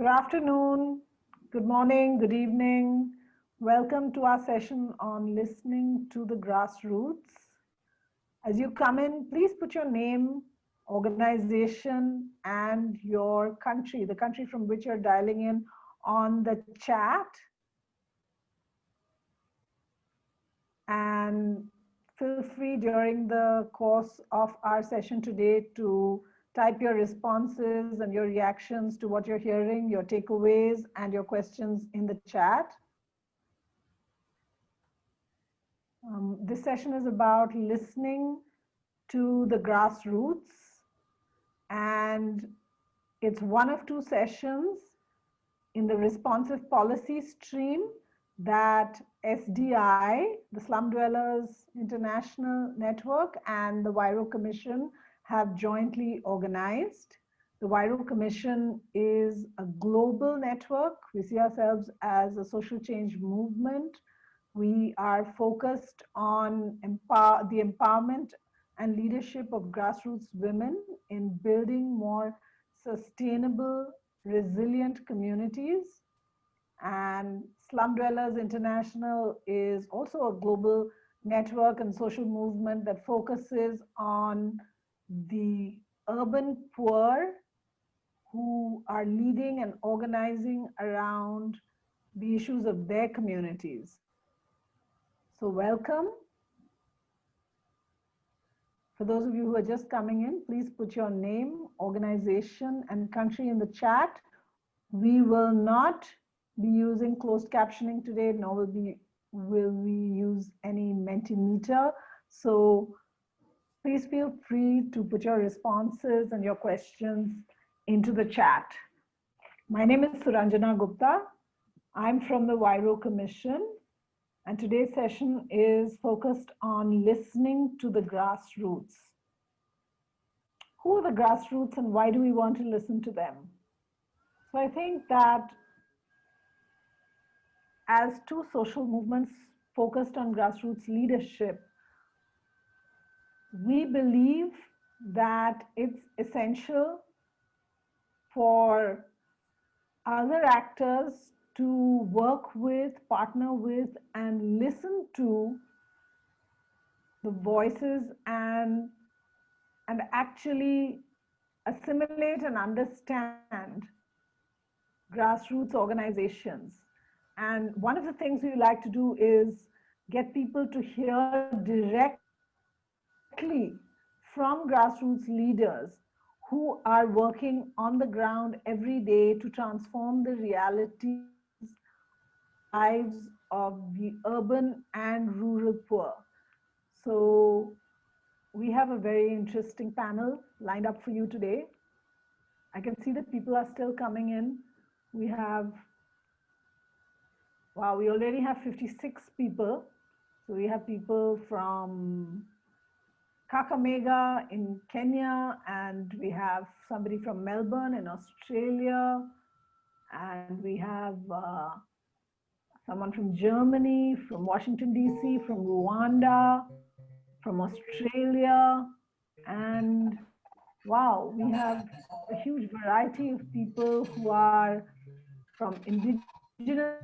Good afternoon, good morning, good evening. Welcome to our session on listening to the grassroots. As you come in, please put your name, organization, and your country, the country from which you're dialing in on the chat. And feel free during the course of our session today to type your responses and your reactions to what you're hearing, your takeaways and your questions in the chat. Um, this session is about listening to the grassroots and it's one of two sessions in the responsive policy stream that SDI, the Slum Dwellers International Network and the Huairou Commission have jointly organized. The Huairou Commission is a global network. We see ourselves as a social change movement. We are focused on empower, the empowerment and leadership of grassroots women in building more sustainable, resilient communities. And Slum Dwellers International is also a global network and social movement that focuses on the urban poor who are leading and organizing around the issues of their communities. So welcome. For those of you who are just coming in, please put your name, organization, and country in the chat. We will not be using closed captioning today, nor will, be, will we use any Mentimeter. So please feel free to put your responses and your questions into the chat. My name is Suranjana Gupta. I'm from the Huairou Commission, and today's session is focused on listening to the grassroots. Who are the grassroots and why do we want to listen to them? So I think that as two social movements focused on grassroots leadership, we believe that it's essential for other actors to work with, partner with, and listen to the voices and, and actually assimilate and understand grassroots organizations. And one of the things we like to do is get people to hear direct directly from grassroots leaders who are working on the ground every day to transform the realities lives of the urban and rural poor. So we have a very interesting panel lined up for you today. I can see that people are still coming in. We have, wow, we already have 56 people. So we have people from Kakamega in Kenya, and we have somebody from Melbourne in Australia, and we have uh, someone from Germany, from Washington, DC, from Rwanda, from Australia, and wow, we have a huge variety of people who are from indigenous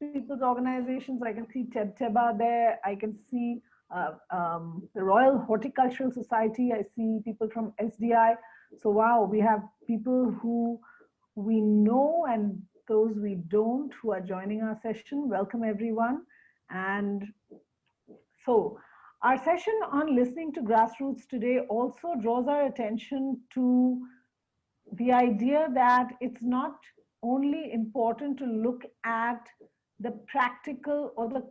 people's organizations. I can see Tebtebba there. I can see uh, um, the Royal Horticultural Society. I see people from SDI. So wow, we have people who we know and those we don't who are joining our session. Welcome everyone. And so our session on listening to grassroots today also draws our attention to the idea that it's not only important to look at the practical or the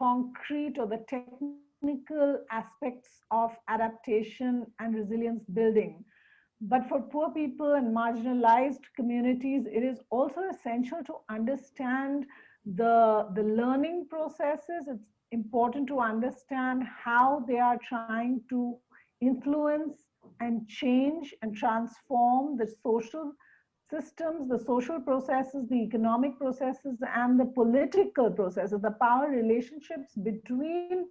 concrete or the technical aspects of adaptation and resilience building. But for poor people and marginalized communities, it is also essential to understand the, the learning processes. It's important to understand how they are trying to influence and change and transform the social systems, the social processes, the economic processes, and the political processes, the power relationships between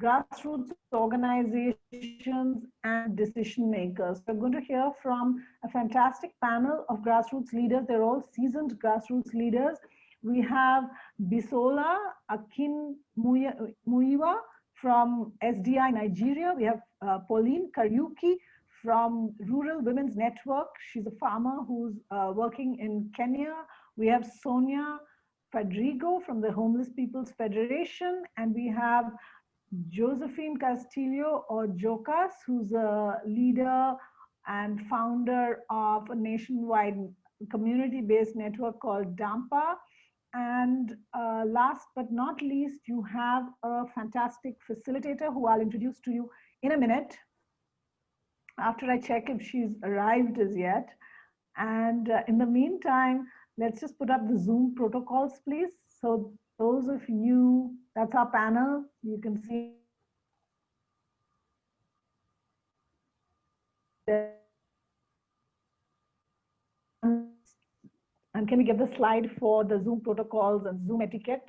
grassroots organizations and decision makers. We're going to hear from a fantastic panel of grassroots leaders. They're all seasoned grassroots leaders. We have Bisola Akin Muiwa from SDI Nigeria. We have uh, Pauline Kariuki from Rural Women's Network. She's a farmer who's uh, working in Kenya. We have Sonia Fadrigo from the Homeless People's Federation, and we have Josephine Castillo or Jocas, who's a leader and founder of a nationwide community-based network called DAMPA. And uh, last but not least, you have a fantastic facilitator who I'll introduce to you in a minute after I check if she's arrived as yet. And uh, in the meantime, let's just put up the Zoom protocols, please. So those of you, that's our panel, you can see and can we get the slide for the Zoom protocols and Zoom etiquette?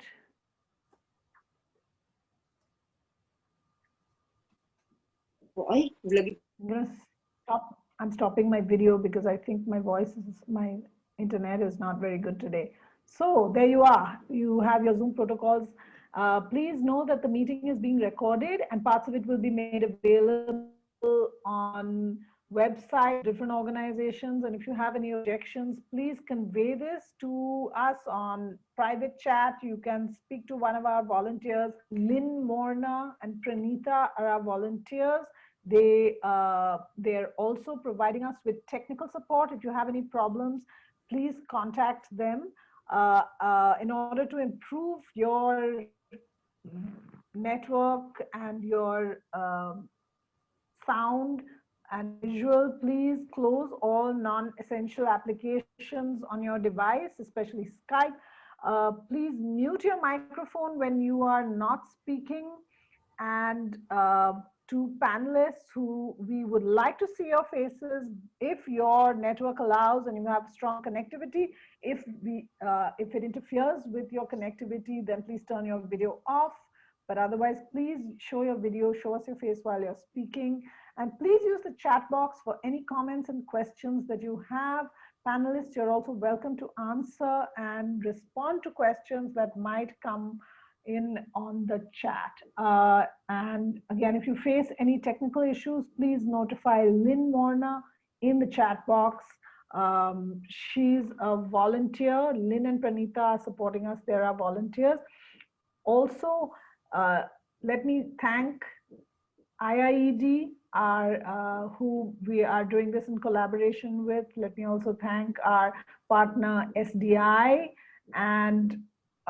Why? I'm gonna stop. I'm stopping my video because I think my voice is my internet is not very good today. So there you are. You have your Zoom protocols. Uh, please know that the meeting is being recorded and parts of it will be made available on website, different organizations. And if you have any objections, please convey this to us on private chat. You can speak to one of our volunteers. Lynn Morna and Pranita are our volunteers. They, uh, they're also providing us with technical support. If you have any problems, please contact them uh, uh, in order to improve your network and your um, sound and visual, please close all non-essential applications on your device, especially Skype. Uh, please mute your microphone when you are not speaking and uh, to panelists who we would like to see your faces if your network allows and you have strong connectivity. If, we, uh, if it interferes with your connectivity, then please turn your video off. But otherwise, please show your video, show us your face while you're speaking. And please use the chat box for any comments and questions that you have. Panelists, you're also welcome to answer and respond to questions that might come in on the chat. Uh, and again, if you face any technical issues, please notify Lynn Warner in the chat box. Um, she's a volunteer. Lynn and Pranita are supporting us. There are volunteers. Also, uh, let me thank IIED, our, uh, who we are doing this in collaboration with. Let me also thank our partner SDI and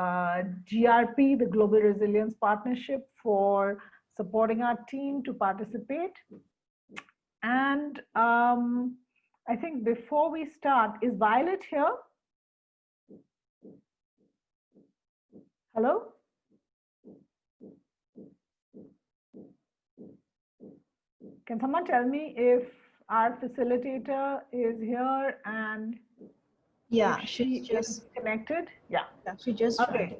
GRP, the Global Resilience Partnership for supporting our team to participate. And um, I think before we start, is Violet here? Hello? Can someone tell me if our facilitator is here and yeah, she just connected. Yeah. yeah she just okay.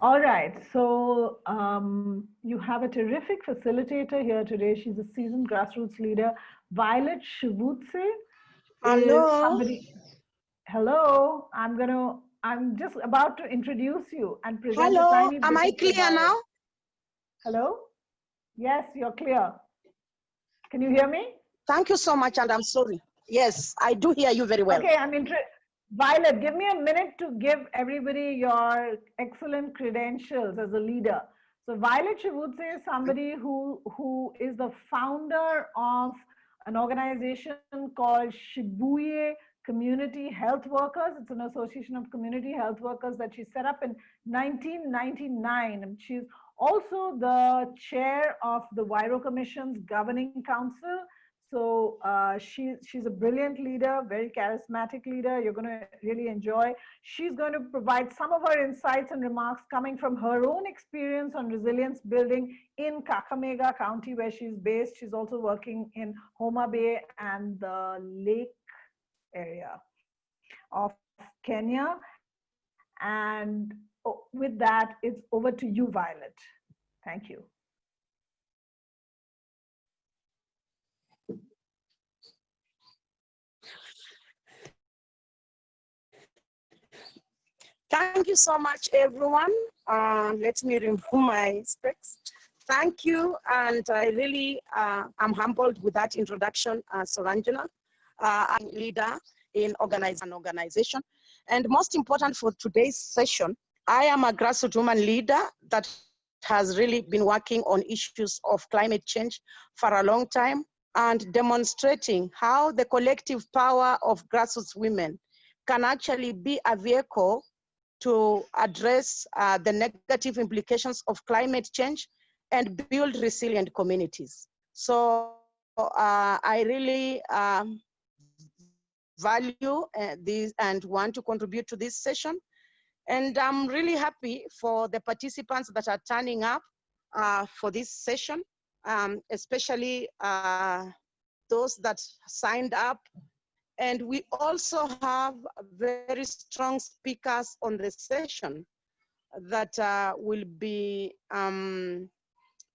All right. So um, you have a terrific facilitator here today. She's a seasoned grassroots leader, Violet Shivutse. Hello. Somebody, hello. I'm gonna. I'm just about to introduce you and present. Hello. Am I clear now? Hello. Yes, you're clear. Can you hear me? Thank you so much, and I'm sorry. Yes, I do hear you very well. Okay, I'm interested. Violet, give me a minute to give everybody your excellent credentials as a leader. So Violet Shivutse is somebody who, who is the founder of an organization called Shibuye Community Health Workers. It's an association of community health workers that she set up in 1999. And she's also the chair of the Huairou Commission's Governing Council so uh, she, she's a brilliant leader, very charismatic leader. You're going to really enjoy. She's going to provide some of her insights and remarks coming from her own experience on resilience building in Kakamega County, where she's based. She's also working in Homa Bay and the Lake area of Kenya. And oh, with that, it's over to you, Violet. Thank you. Thank you so much, everyone. Uh, let me remove my specs. Thank you, and I really uh, am humbled with that introduction, uh, Suranjana. Uh, I'm leader in organize an organization. And most important for today's session, I am a grassroots woman leader that has really been working on issues of climate change for a long time and demonstrating how the collective power of grassroots women can actually be a vehicle to address uh, the negative implications of climate change and build resilient communities. So uh, I really um, value uh, this and want to contribute to this session. And I'm really happy for the participants that are turning up uh, for this session, um, especially uh, those that signed up. And we also have very strong speakers on the session that uh, will be um,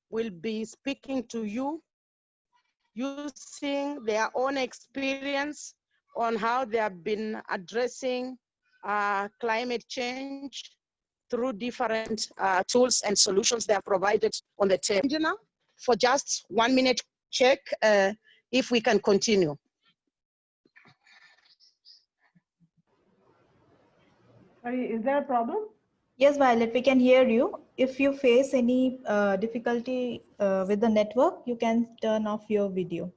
will be speaking to you using their own experience on how they have been addressing uh, climate change through different uh, tools and solutions they are provided on the table. For just one minute check, uh, if we can continue. Is there a problem? Yes, Violet, we can hear you. If you face any uh, difficulty uh, with the network, you can turn off your video.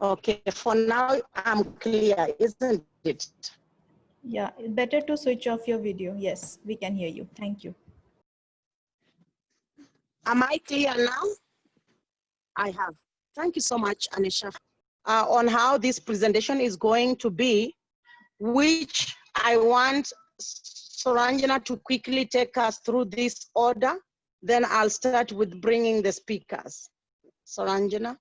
Okay, for now I'm clear, isn't it? Yeah, it's better to switch off your video. Yes, we can hear you. Thank you. Am I clear now? I have. Thank you so much, Anisha, uh, on how this presentation is going to be, which I want Suranjana to quickly take us through this order. Then I'll start with bringing the speakers. Suranjana.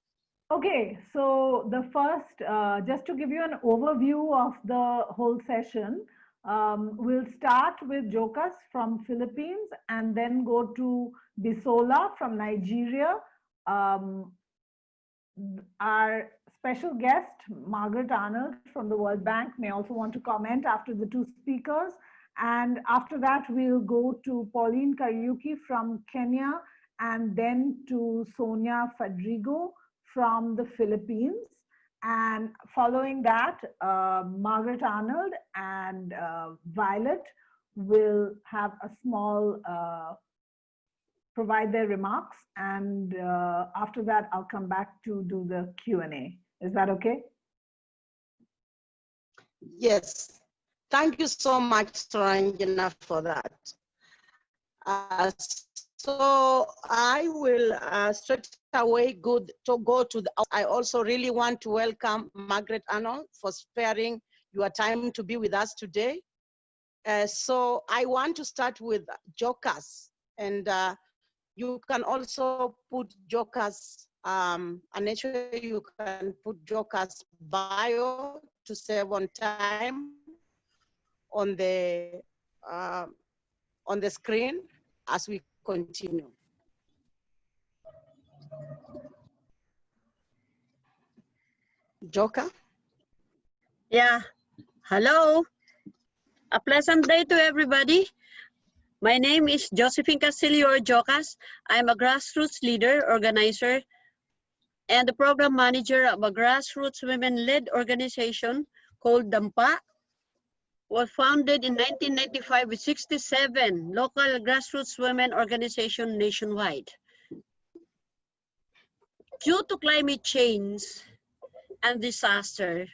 Okay, so the first, uh, just to give you an overview of the whole session, um, we'll start with Jokas from Philippines and then go to Bisola from Nigeria. Um, our special guest, Margaret Arnold from the World Bank may also want to comment after the two speakers. And after that, we'll go to Pauline Kariuki from Kenya and then to Sonia Fadrigo from the Philippines. And following that, uh, Margaret Arnold and uh, Violet will have a small, uh, provide their remarks. And uh, after that, I'll come back to do the Q&A. Is that okay? Yes. Thank you so much, Suranjana, for that. Uh, so I will uh, straight away good to go to the, I also really want to welcome Margaret Arnold for sparing your time to be with us today. Uh, so I want to start with Jocas and uh, you can also put Jocas, um, and actually you can put Jocas bio to save on time on the, uh, on the screen as we continue. Joka? Yeah. Hello. A pleasant day to everybody. My name is Josephine Castillo Jocas. I'm a grassroots leader, organizer, and the program manager of a grassroots women-led organization called DAMPA, was founded in 1995 with 67 local grassroots women organizations nationwide. Due to climate change and disaster,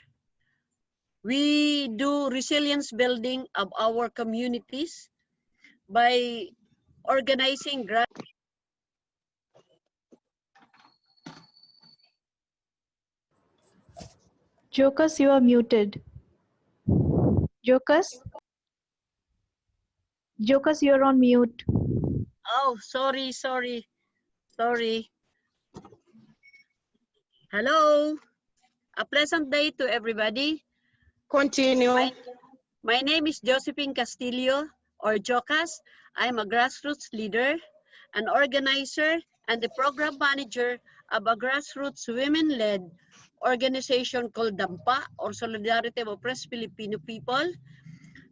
we do resilience building of our communities by organizing grass Jokas, you are muted. Jokas? Jokas, you're on mute. Oh, sorry, sorry, sorry. Hello. A pleasant day to everybody. Continue. My, my name is Josephine Castillo, or Jocas. I'm a grassroots leader, an organizer, and the program manager of a grassroots women-led organization called DAMPA or Solidarity of Oppressed Filipino People.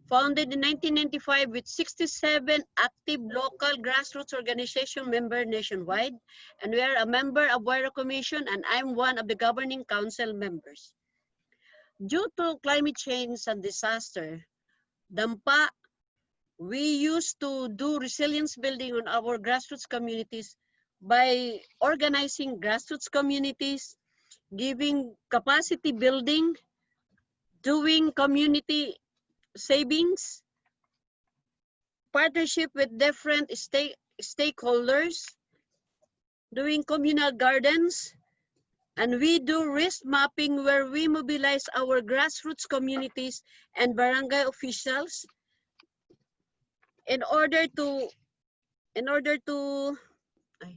Founded in 1995 with 67 active local grassroots organization members nationwide. And we are a member of Huairou Commission and I'm one of the governing council members. Due to climate change and disaster, DAMPA, we used to do resilience building on our grassroots communities by organizing grassroots communities, giving capacity building, doing community savings, partnership with different stake, stakeholders, doing communal gardens, and we do risk mapping where we mobilize our grassroots communities and barangay officials in order to, in order to, ay.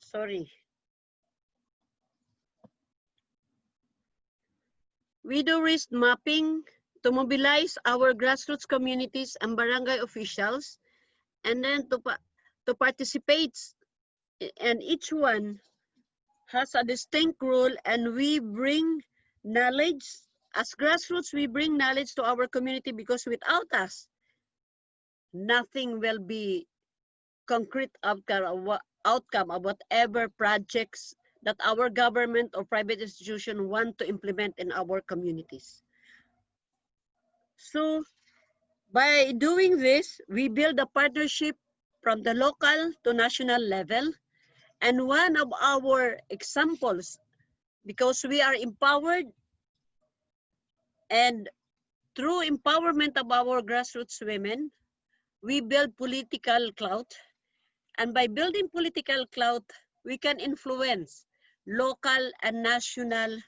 sorry. We do risk mapping to mobilize our grassroots communities and barangay officials and then to, to participate and each one has a distinct role and we bring knowledge as grassroots we bring knowledge to our community because without us nothing will be concrete outcome outcome of whatever projects that our government or private institution want to implement in our communities. So by doing this we build a partnership from the local to national level. And one of our examples, because we are empowered and through empowerment of our grassroots women, we build political clout. And by building political clout, we can influence local and national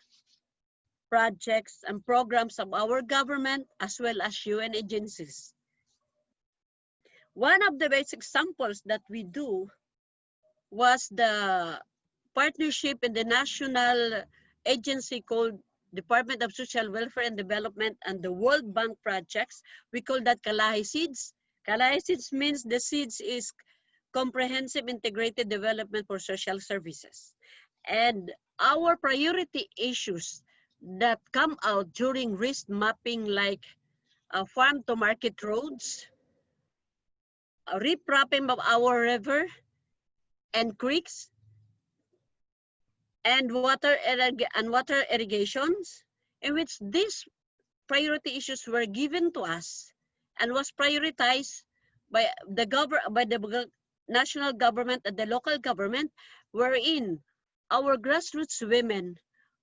projects and programs of our government as well as UN agencies. One of the basic examples that we do was the partnership in the national agency called Department of Social Welfare and Development and the World Bank projects. We call that Kalahi-CIDSS. Kalahi Seeds means the seeds is comprehensive integrated development for social services. And our priority issues that come out during risk mapping like uh, farm to market roads, uh, repropping of our river, and creeks and water and water irrigations in which these priority issues were given to us and was prioritized by the govern by the national government and the local government wherein our grassroots women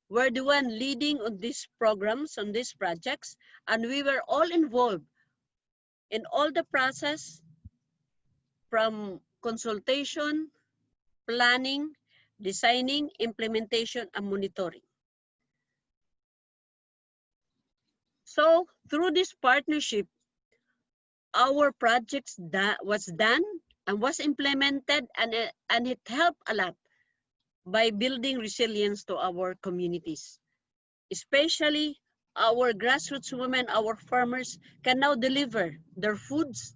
were the one leading on these programs on these projects and we were all involved in all the process from consultation planning, designing, implementation, and monitoring. So through this partnership, our projects that was done and was implemented and, and it helped a lot by building resilience to our communities. Especially our grassroots women, our farmers can now deliver their foods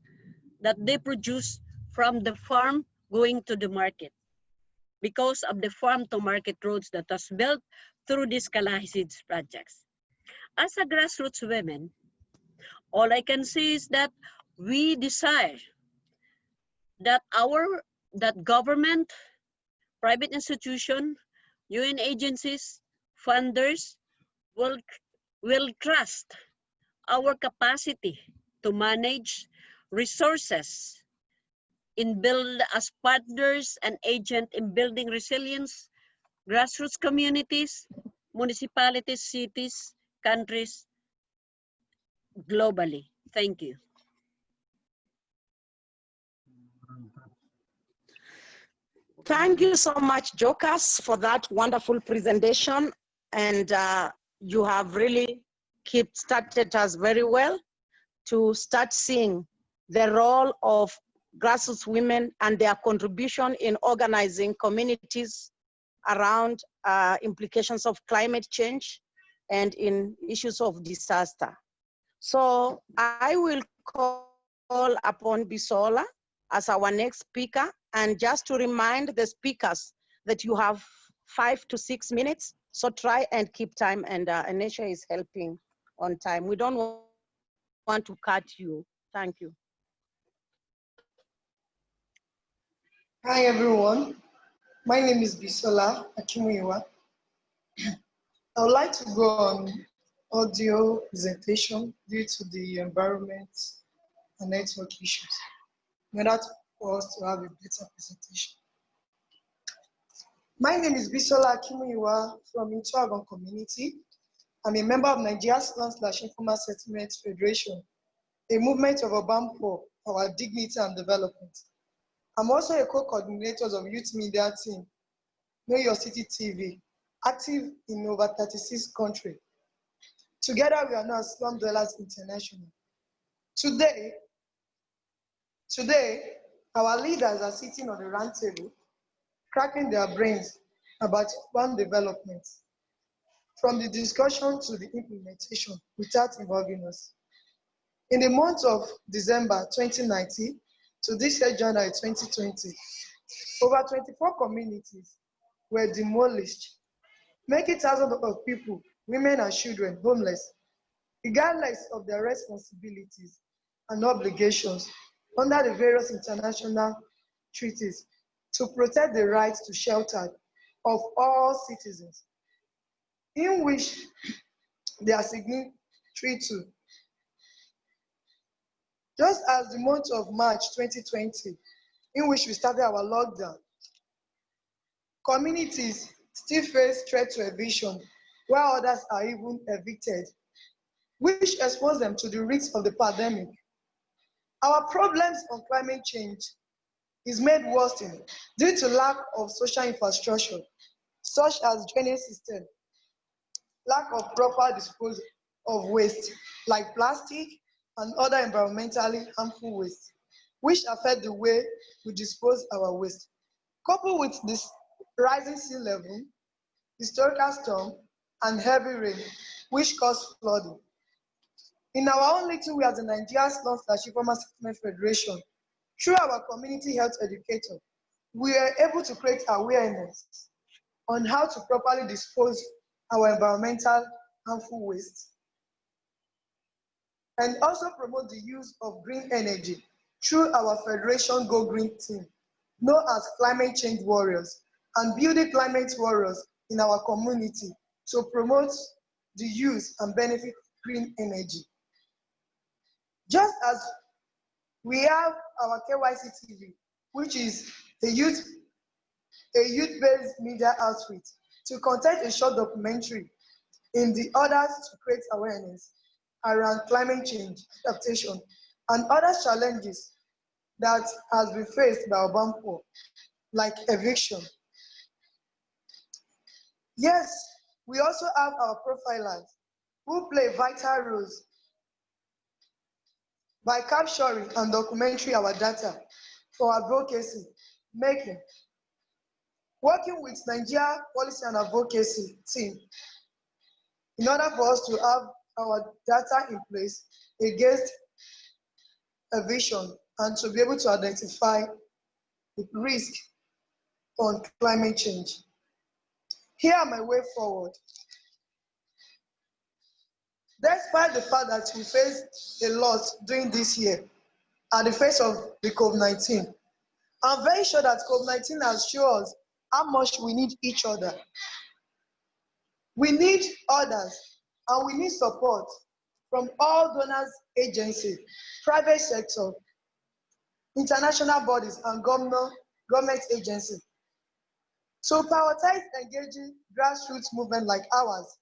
that they produce from the farm going to the market because of the farm to market roads that was built through these Kalahi-CIDSS projects. As a grassroots women, all I can say is that we desire that our, that government, private institution, UN agencies, funders will, will trust our capacity to manage resources in build as partners and agent in building resilience, grassroots communities, municipalities, cities, countries, globally. Thank you. Thank you so much, Jokas, for that wonderful presentation. And uh, you have really kept started us very well to start seeing the role of grassroots women and their contribution in organizing communities around uh, implications of climate change and in issues of disaster. So I will call upon Bisola as our next speaker. And just to remind the speakers that you have five to six minutes. So try and keep time and uh, Anisha is helping on time. We don't want to cut you. Thank you. Hi everyone, my name is Bisola Akinmuyiwa. I would like to go on audio presentation due to the environment and network issues in order for us to have a better presentation. My name is Bisola Akinmuyiwa from Intuagon community. I'm a member of Nigeria's Land Slash Informal Settlement Federation, a movement of urban for our dignity and development. I'm also a co-coordinator of Youth Media Team, Know Your City TV, active in over 36 countries. Together, we are now Slum Dwellers International. Today, today, our leaders are sitting on the round table, cracking their brains about one development, from the discussion to the implementation without involving us. In the month of December 2019, to this year, January 2020, over 24 communities were demolished, making thousands of people, women and children, homeless, regardless of their responsibilities and obligations under the various international treaties to protect the rights to shelter of all citizens, in which they are signatory to just as the month of March 2020, in which we started our lockdown, communities still face threat to eviction, while others are even evicted, which expose them to the risks of the pandemic. Our problems on climate change is made worse due to lack of social infrastructure, such as drainage system, lack of proper disposal of waste, like plastic, and other environmentally harmful waste, which affect the way we dispose our waste. Coupled with this rising sea level, historical storm, and heavy rain, which cause flooding. In our own little way as the Nigerian Slum Slash Informal Federation, through our community health educator, we are able to create awareness on how to properly dispose our environmental harmful waste and also promote the use of green energy through our Federation Go Green team, known as Climate Change Warriors, and building climate warriors in our community to promote the use and benefit green energy. Just as we have our KYC TV, which is a youth a youth-based media outfit to content a short documentary in the order to create awareness around climate change, adaptation, and other challenges that has been faced by urban poor, like eviction. Yes, we also have our profilers who play vital roles by capturing and documenting our data for advocacy making, working with Nigeria Policy and Advocacy team in order for us to have our data in place against a vision and to be able to identify the risk on climate change. Here are my way forward. Despite the fact that we faced a lot during this year at the face of the COVID-19, I'm very sure that COVID-19 has shown us how much we need each other. We need others and we need support from all donors agencies, private sector, international bodies, and government, government agencies. So prioritize engaging grassroots movement like ours.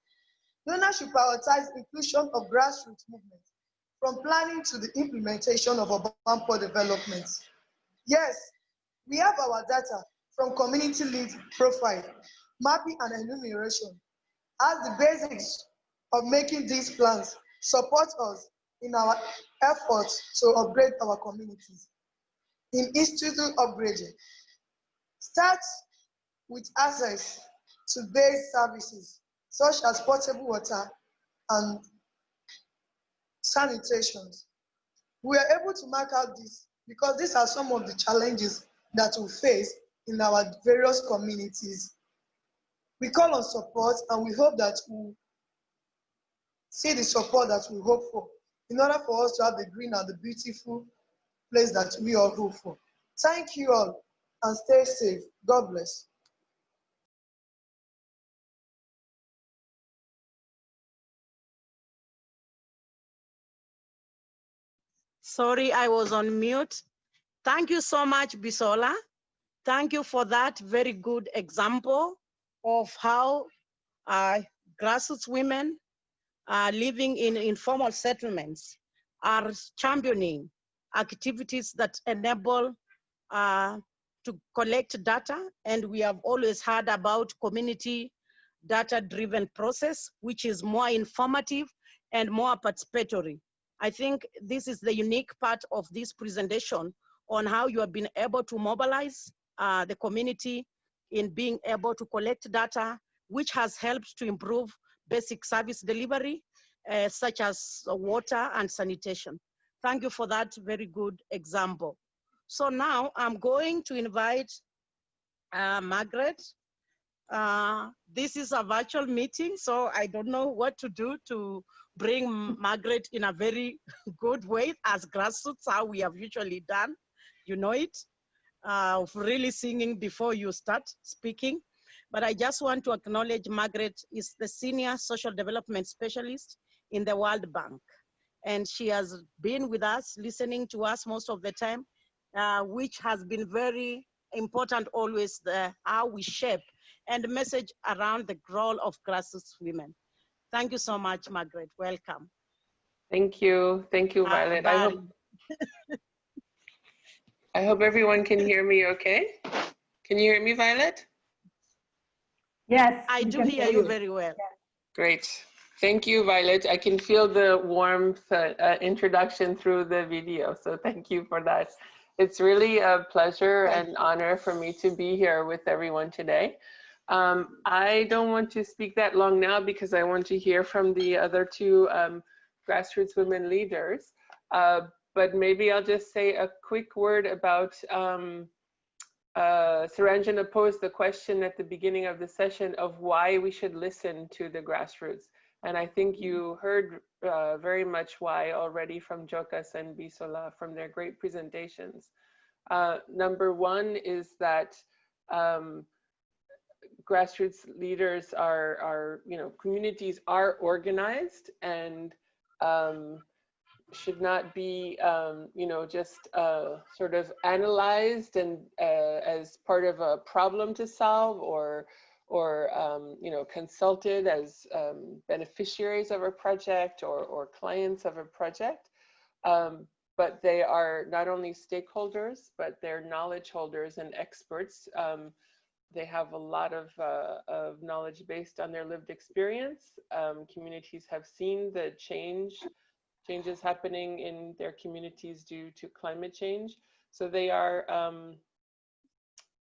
Donors should prioritize inclusion of grassroots movement from planning to the implementation of urban poor development. Yes, we have our data from community lead profile, mapping and enumeration as the basics of making these plans support us in our efforts to upgrade our communities. In institute upgrading, start with access to base services such as potable water and sanitation. We are able to mark out this because these are some of the challenges that we face in our various communities. We call on support and we hope that we see the support that we hope for in order for us to have the green and the beautiful place that we all hope for. Thank you all and stay safe. God bless. Sorry, I was on mute. Thank you so much, Bisola. Thank you for that very good example of how uh, grassroots women uh, living in informal settlements are championing activities that enable uh, to collect data. And we have always heard about community data-driven process, which is more informative and more participatory. I think this is the unique part of this presentation on how you have been able to mobilize uh, the community in being able to collect data, which has helped to improve basic service delivery, uh, such as water and sanitation. Thank you for that very good example. So now I'm going to invite uh, Margaret. Uh, this is a virtual meeting, so I don't know what to do to bring Margaret in a very good way as grassroots, how we have usually done. You know it, uh, of really singing before you start speaking. But I just want to acknowledge Margaret is the senior social development specialist in the World Bank. And she has been with us, listening to us most of the time, uh, which has been very important always the, how we shape and message around the role of grassroots women. Thank you so much, Margaret. Welcome. Thank you. Thank you, Uh, Violet. I hope, I hope everyone can hear me okay. Can you hear me, Violet? Yes. I do hear you very well. Great. Thank you, Violet. I can feel the warmth uh, uh, introduction through the video, so thank you for that. It's really a pleasure and honor for me to be here with everyone today. Um, I don't want to speak that long now because I want to hear from the other two um, grassroots women leaders. Uh, but maybe I'll just say a quick word about um, uh, Suranjana posed the question at the beginning of the session of why we should listen to the grassroots. And I think you heard uh, very much why already from Jokas and Bisola from their great presentations. Uh, number one is that um, grassroots leaders are, are, you know, communities are organized and um, should not be, um, you know, just uh, sort of analyzed and uh, as part of a problem to solve or, or um, you know, consulted as um, beneficiaries of a project or, or clients of a project. Um, but they are not only stakeholders, but they're knowledge holders and experts. Um, they have a lot of, uh, of knowledge based on their lived experience. Um, communities have seen the change changes happening in their communities due to climate change. So they are um,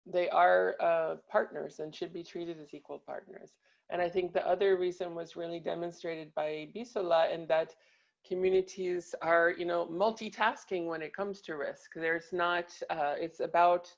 they are uh, partners and should be treated as equal partners. And I think the other reason was really demonstrated by Bisola in that communities are, you know, multitasking when it comes to risk. There's not, uh, it's about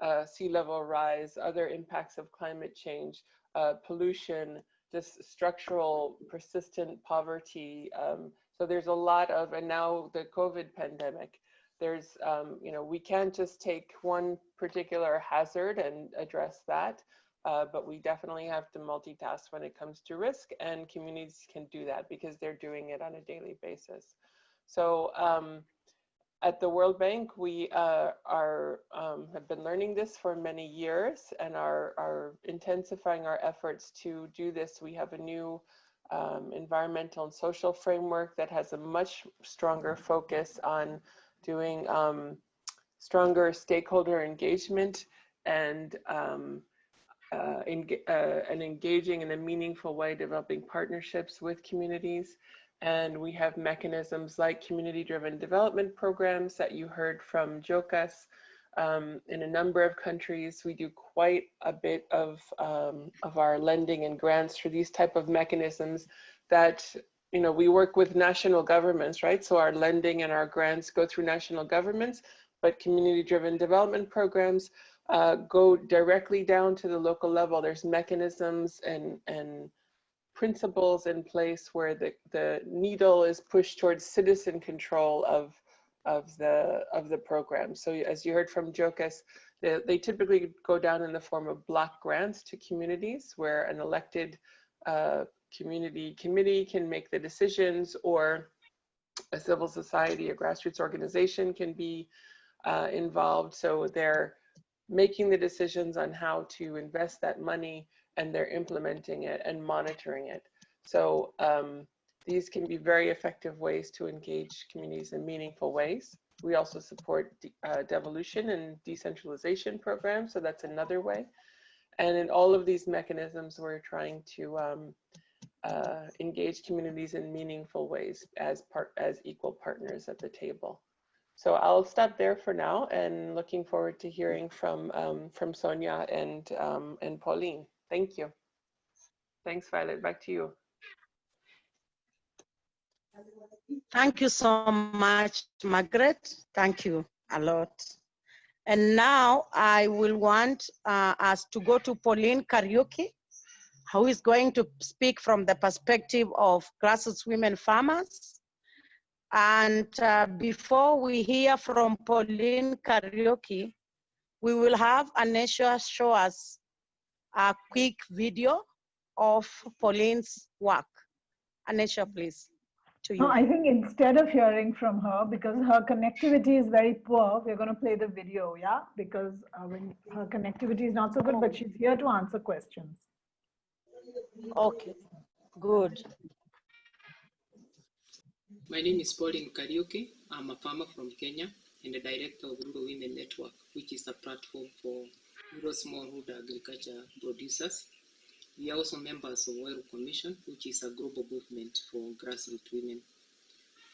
uh, sea level rise, other impacts of climate change, uh, pollution, just structural persistent poverty, um, so there's a lot of, and now the COVID pandemic, there's, um, you know, we can't just take one particular hazard and address that, uh, but we definitely have to multitask when it comes to risk and communities can do that because they're doing it on a daily basis. So um, at the World Bank, we uh, are um, have been learning this for many years and are, are intensifying our efforts to do this. We have a new um, environmental and social framework that has a much stronger focus on doing um, stronger stakeholder engagement and um, uh, uh, and engaging in a meaningful way, developing partnerships with communities. And we have mechanisms like community-driven development programs that you heard from Jokas, um, in a number of countries. We do quite a bit of, um, of our lending and grants through these type of mechanisms that, you know, we work with national governments, right? So our lending and our grants go through national governments, but community driven development programs uh, go directly down to the local level. There's mechanisms and, and principles in place where the, the needle is pushed towards citizen control of, of, the, of the program. So as you heard from Jocas, they, they typically go down in the form of block grants to communities where an elected uh, community committee can make the decisions or a civil society, a grassroots organization can be uh, involved. So they're making the decisions on how to invest that money and they're implementing it and monitoring it. So um, these can be very effective ways to engage communities in meaningful ways. We also support uh, devolution and decentralization programs, so that's another way. And in all of these mechanisms, we're trying to um, uh, engage communities in meaningful ways as part as equal partners at the table. So I'll stop there for now and looking forward to hearing from um, from Sonia and um, and Pauline. Thank you. Thanks, Violet. Back to you. Thank you so much, Margaret. Thank you a lot. And now I will want uh, us to go to Pauline Kariuki, who is going to speak from the perspective of grassroots women farmers. And uh, before we hear from Pauline Kariuki, we will have Anesha show us a quick video of Pauline's work. Anesha, please to you. No, I think instead of hearing from her, because her connectivity is very poor, we're going to play the video, yeah? Because uh, when her connectivity is not so good, but she's here to answer questions. Okay, good. My name is Pauline Kariuki. I'm a farmer from Kenya and the director of Rural Women Network, which is a platform for rural smallholder agriculture producers we are also members of Huairou Commission, which is a global movement for grassroots women.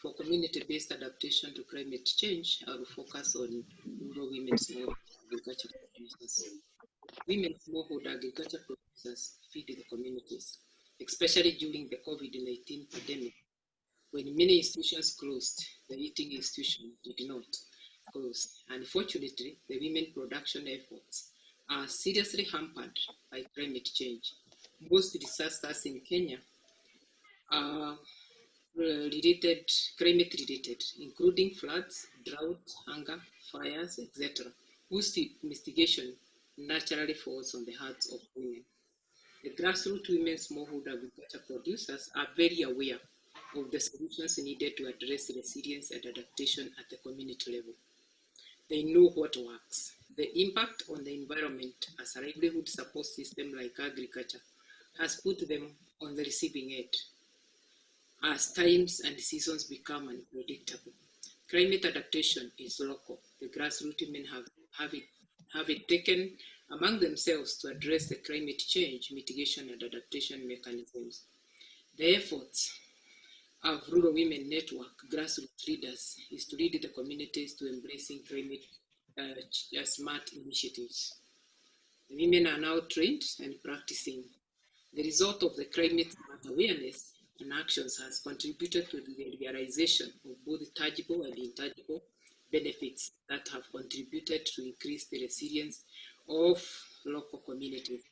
For community-based adaptation to climate change, I will focus on rural women small agriculture producers. Women smallholder agriculture producers feed the communities, especially during the COVID-19 pandemic, when many institutions closed, the eating institution did not close. Unfortunately, the women production efforts are seriously hampered by climate change most disasters in Kenya are uh, related, climate related, including floods, drought, hunger, fires, etc., whose mitigation naturally falls on the hearts of women. The grassroots women smallholder agriculture producers are very aware of the solutions needed to address resilience and adaptation at the community level. They know what works. The impact on the environment as a livelihood support system like agriculture has put them on the receiving end as times and seasons become unpredictable. Climate adaptation is local. The grassroots women have, have, it, have it taken among themselves to address the climate change mitigation and adaptation mechanisms. The efforts of Rural Women Network grassroots leaders is to lead the communities to embracing climate uh, smart initiatives. The women are now trained and practicing the result of the climate awareness and actions has contributed to the realization of both tangible and intangible benefits that have contributed to increase the resilience of local communities.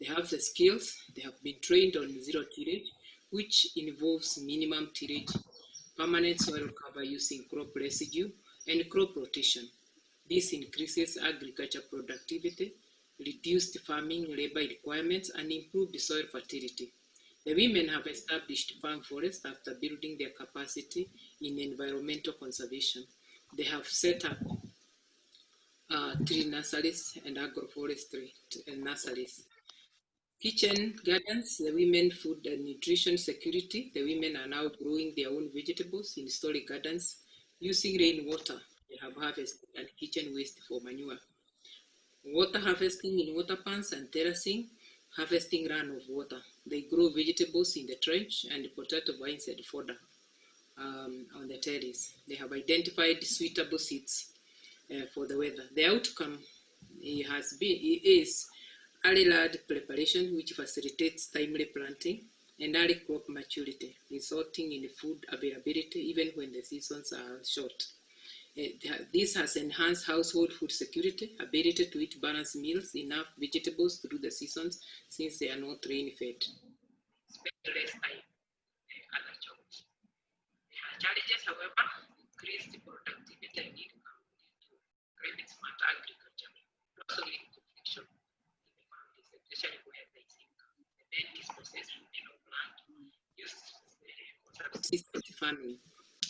They have the skills, they have been trained on zero tillage, which involves minimum tillage, permanent soil cover using crop residue, and crop rotation. This increases agriculture productivity reduced farming labor requirements, and improved soil fertility. The women have established farm forests after building their capacity in environmental conservation. They have set up uh, tree nurseries and agroforestry nurseries. Kitchen gardens, the women food and nutrition security. The women are now growing their own vegetables in storage gardens using rainwater. They have harvested and kitchen waste for manure water harvesting in water pans and terracing, harvesting run of water. They grow vegetables in the trench and potato vines and fodder um, on the terrace. They have identified suitable seeds uh, for the weather. The outcome has been is early land preparation, which facilitates timely planting and early crop maturity, resulting in food availability even when the seasons are short. Uh, this has enhanced household food security, ability to eat balanced meals, enough vegetables through the seasons since they are not rain fed. Spend less time other jobs. Challenges, however, increased productivity and income due to smart agriculture, also linked to friction in the communities, especially where there is income. The main dispossessed women of land used for subsistence farming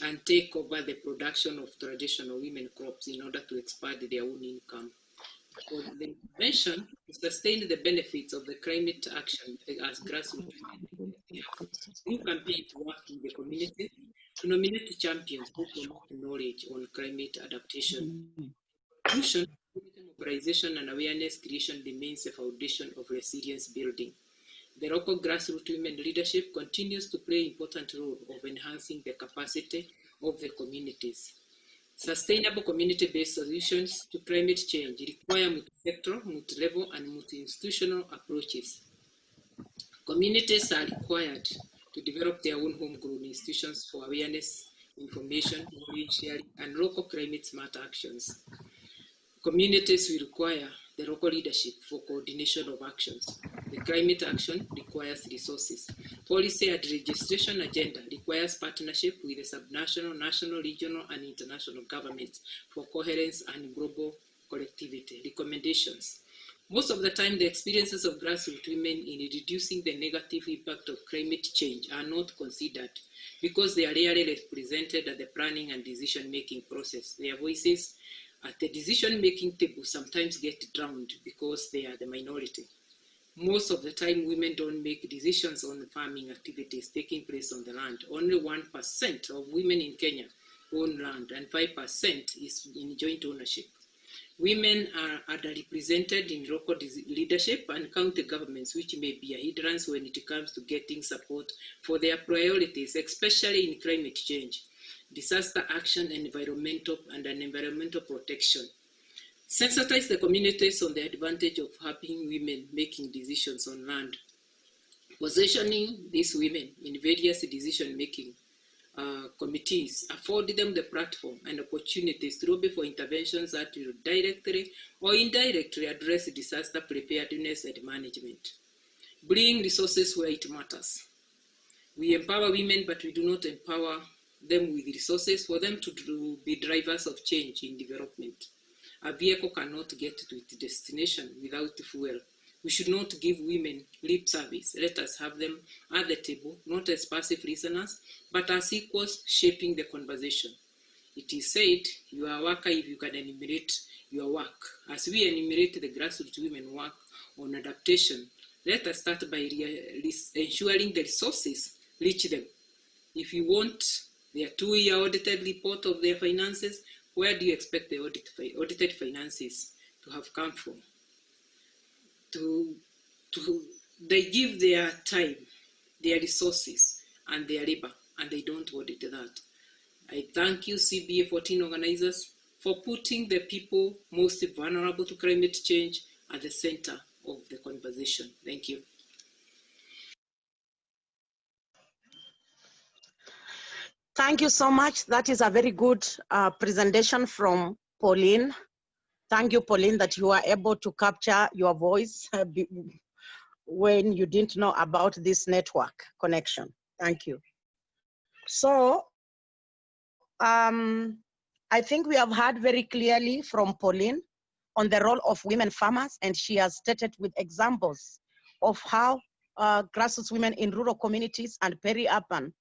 and take over the production of traditional women crops in order to expand their own income. For the intervention to sustain the benefits of the climate action eh, as grassroots, new campaign to work in the community to nominate champions who promote knowledge on climate adaptation. Mobilization and awareness creation remains the foundation of resilience building. The local grassroots women leadership continues to play important role of enhancing the capacity of the communities. Sustainable community-based solutions to climate change require multi-sectoral, multi-level, and multi-institutional approaches. Communities are required to develop their own homegrown institutions for awareness, information, knowledge sharing, and local climate smart actions. Communities will require the local leadership for coordination of actions. The climate action requires resources. Policy and registration agenda requires partnership with the subnational, national, regional, and international governments for coherence and global collectivity. Recommendations. Most of the time, the experiences of grassroots women in reducing the negative impact of climate change are not considered because they are rarely represented at the planning and decision-making process. Their voices at the decision-making table sometimes get drowned because they are the minority. Most of the time, women don't make decisions on the farming activities taking place on the land. Only 1% of women in Kenya own land and 5% is in joint ownership. Women are underrepresented in local leadership and county governments, which may be a hindrance when it comes to getting support for their priorities, especially in climate change disaster action and environmental and an environmental protection. Sensitize the communities on the advantage of having women making decisions on land. Positioning these women in various decision-making uh, committees afford them the platform and opportunities to lobby for interventions that will directly or indirectly address disaster preparedness and management. Bring resources where it matters. We empower women, but we do not empower them with resources for them to do, be drivers of change in development. A vehicle cannot get to its destination without fuel. We should not give women lip service. Let us have them at the table, not as passive listeners, but as equals shaping the conversation. It is said, you are a worker if you can enumerate your work. As we enumerate the grassroots women work on adaptation, let us start by ensuring the resources reach them. If you want their two-year audited report of their finances, where do you expect the audit, audited finances to have come from? To, to, they give their time, their resources, and their labor, and they don't audit that. I thank you, CBA 14 organizers, for putting the people most vulnerable to climate change at the center of the conversation. Thank you. Thank you so much. That is a very good uh, presentation from Pauline. Thank you, Pauline, that you are able to capture your voice uh, when you didn't know about this network connection. Thank you. So, um, I think we have heard very clearly from Pauline on the role of women farmers, and she has stated with examples of how uh, grassroots women in rural communities and peri-urban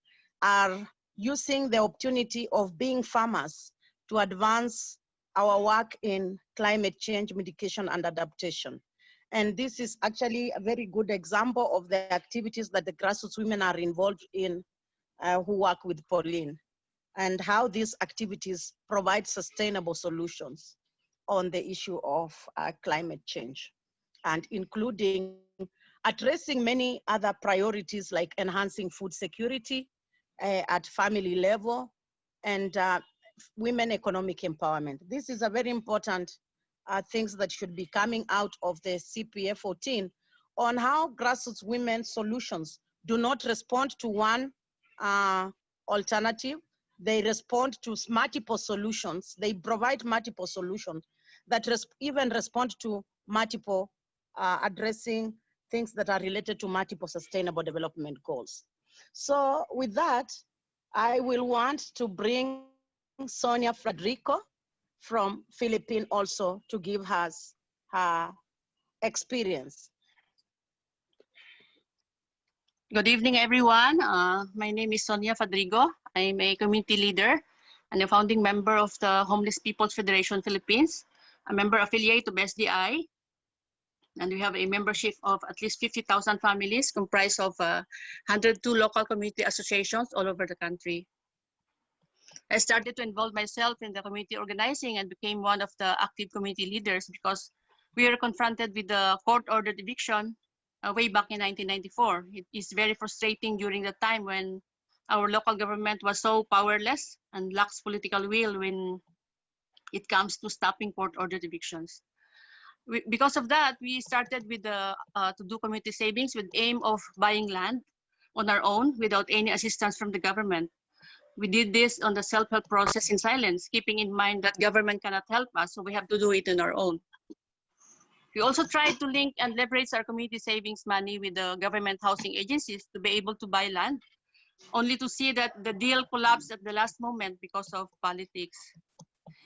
are using the opportunity of being farmers to advance our work in climate change mitigation and adaptation. And this is actually a very good example of the activities that the grassroots women are involved in uh, who work with Pauline and how these activities provide sustainable solutions on the issue of uh, climate change and including addressing many other priorities like enhancing food security, uh, at family level and uh, women economic empowerment. This is a very important uh, things that should be coming out of the CBA 14 on how grassroots women solutions do not respond to one uh, alternative, they respond to multiple solutions. They provide multiple solutions that res- even respond to multiple uh, addressing things that are related to multiple sustainable development goals. So with that, I will want to bring Sonia Federico from Philippines also to give us her experience. Good evening, everyone. Uh, my name is Sonia Fadrigo. I'm a community leader and a founding member of the Homeless People's Federation Philippines, a member affiliate of SDI. And we have a membership of at least 50,000 families comprised of uh, 102 local community associations all over the country. I started to involve myself in the community organizing and became one of the active community leaders because we were confronted with the court-ordered eviction uh, way back in 1994. It is very frustrating during the time when our local government was so powerless and lacks political will when it comes to stopping court-ordered evictions. We, because of that, we started with the uh, to do community savings with aim of buying land on our own without any assistance from the government. We did this on the self-help process in silence, keeping in mind that government cannot help us, so we have to do it on our own. We also tried to link and leverage our community savings money with the government housing agencies to be able to buy land, only to see that the deal collapsed at the last moment because of politics.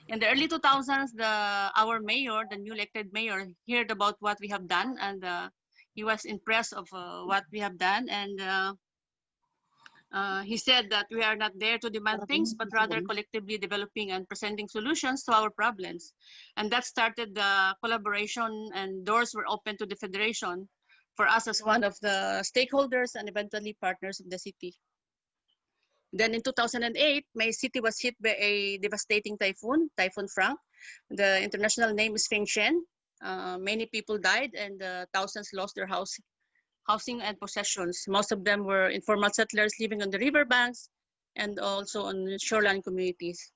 In the early 2000s, the, our mayor, the new elected mayor, heard about what we have done and uh, he was impressed of uh, what we have done and uh, uh, he said that we are not there to demand things, but rather collectively developing and presenting solutions to our problems. And that started the collaboration and doors were open to the Federation for us as one of the stakeholders and eventually partners of the city. Then in 2008, my city was hit by a devastating typhoon, Typhoon Frank. The international name is Feng Shen. Uh, many people died and uh, thousands lost their house, housing and possessions. Most of them were informal settlers living on the riverbanks and also on shoreline communities.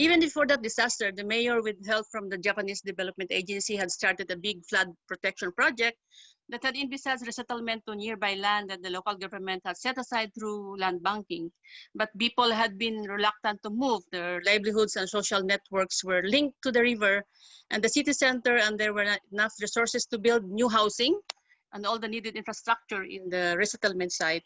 Even before that disaster, the mayor with help from the Japanese Development Agency had started a big flood protection project that had envisaged resettlement to nearby land that the local government had set aside through land banking. But people had been reluctant to move. Their livelihoods and social networks were linked to the river and the city center, and there were not enough resources to build new housing and all the needed infrastructure in the resettlement site.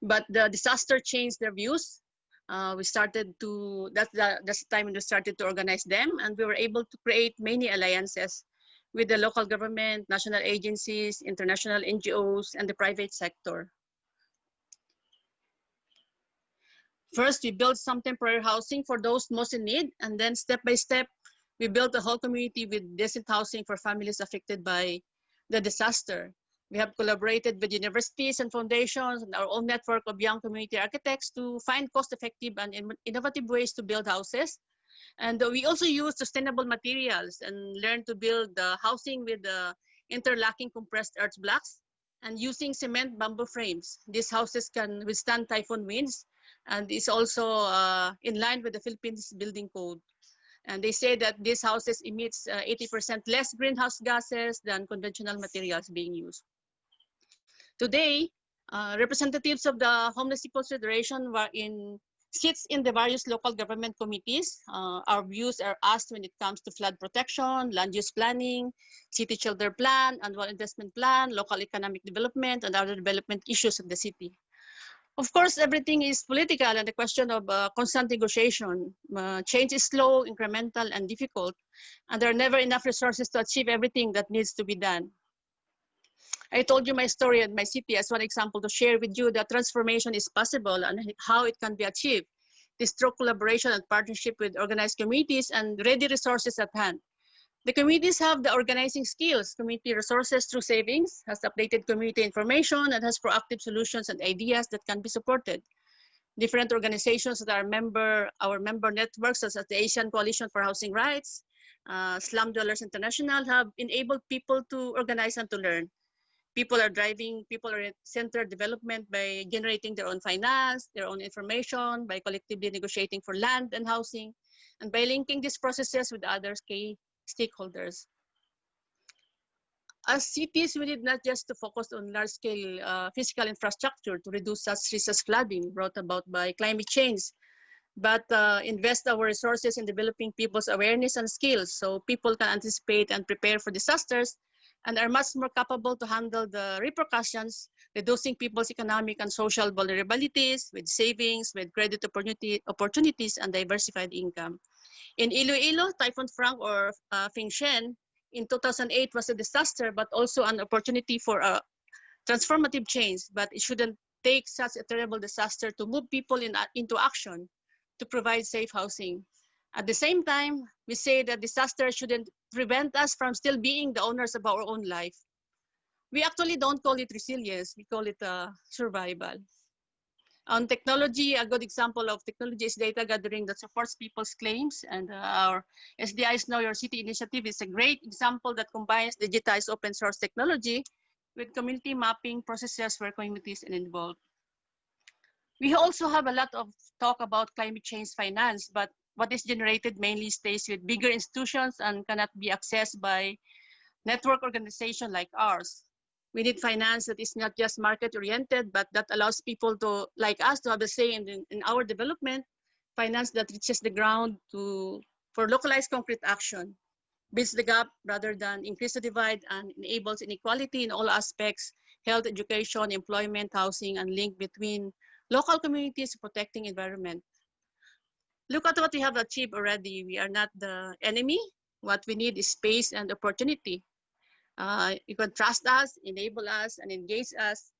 But the disaster changed their views. Uh, we started to, that's the, that's the time when we started to organize them and we were able to create many alliances with the local government, national agencies, international NGOs, and the private sector. First, we built some temporary housing for those most in need, and then step by step, we built a whole community with decent housing for families affected by the disaster. We have collaborated with universities and foundations and our own network of young community architects to find cost-effective and innovative ways to build houses. And we also use sustainable materials and learn to build the housing with the interlocking compressed earth blocks and using cement bamboo frames. These houses can withstand typhoon winds and is also uh, in line with the Philippines building code. And they say that these houses emits 80% uh, less greenhouse gases than conventional materials being used. Today, uh, representatives of the Homeless People's Federation were in sits in the various local government committees. Uh, our views are asked when it comes to flood protection, land use planning, city shelter plan, annual investment plan, local economic development, and other development issues of the city. Of course, everything is political and a question of uh, constant negotiation. Uh, change is slow, incremental, and difficult, and there are never enough resources to achieve everything that needs to be done. I told you my story at my city as one example to share with you that transformation is possible and how it can be achieved. This through collaboration and partnership with organized communities and ready resources at hand. The communities have the organizing skills, community resources through savings, has updated community information, and has proactive solutions and ideas that can be supported. Different organizations that are member, our member networks, such as the Asian Coalition for Housing Rights, uh, Slum Dwellers International, have enabled people to organize and to learn. People are driving people-centered development by generating their own finance, their own information, by collectively negotiating for land and housing, and by linking these processes with other key stakeholders. As cities, we need not just to focus on large-scale uh, physical infrastructure to reduce such risks as flooding brought about by climate change, but uh, invest our resources in developing people's awareness and skills so people can anticipate and prepare for disasters and are much more capable to handle the repercussions, reducing people's economic and social vulnerabilities with savings, with credit opportunity, opportunities, and diversified income. In Iloilo, Typhoon Frank or uh, Fing Shen in 2008 was a disaster, but also an opportunity for a transformative change, but it shouldn't take such a terrible disaster to move people in, into action to provide safe housing. At the same time, we say that disaster shouldn't prevent us from still being the owners of our own life. We actually don't call it resilience, we call it uh, survival. On technology, a good example of technology is data gathering that supports people's claims. And uh, our SDI's Know Your City initiative is a great example that combines digitized open source technology with community mapping processes where communities are involved. We also have a lot of talk about climate change finance, but what is generated mainly stays with bigger institutions and cannot be accessed by network organization like ours. We need finance that is not just market oriented, but that allows people to, like us, to have a say in, in our development, finance that reaches the ground to, for localized concrete action, bridge the gap rather than increase the divide and enables inequality in all aspects, health, education, employment, housing, and link between local communities protecting environment. Look at what we have achieved already. We are not the enemy. What we need is space and opportunity. Uh, you can trust us, enable us, and engage us,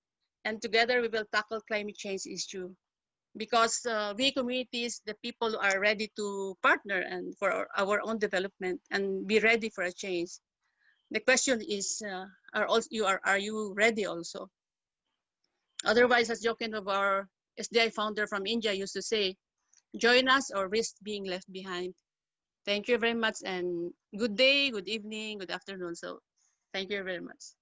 and together we will tackle climate change issue. Because uh, we communities, the people are ready to partner and for our, our, own development and be ready for a change. The question is, uh, are also you are are you ready also? Otherwise, as Jockin of our SDI founder from India used to say, join us or risk being left behind. Thank you very much and good day, good evening, good afternoon. So thank you very much.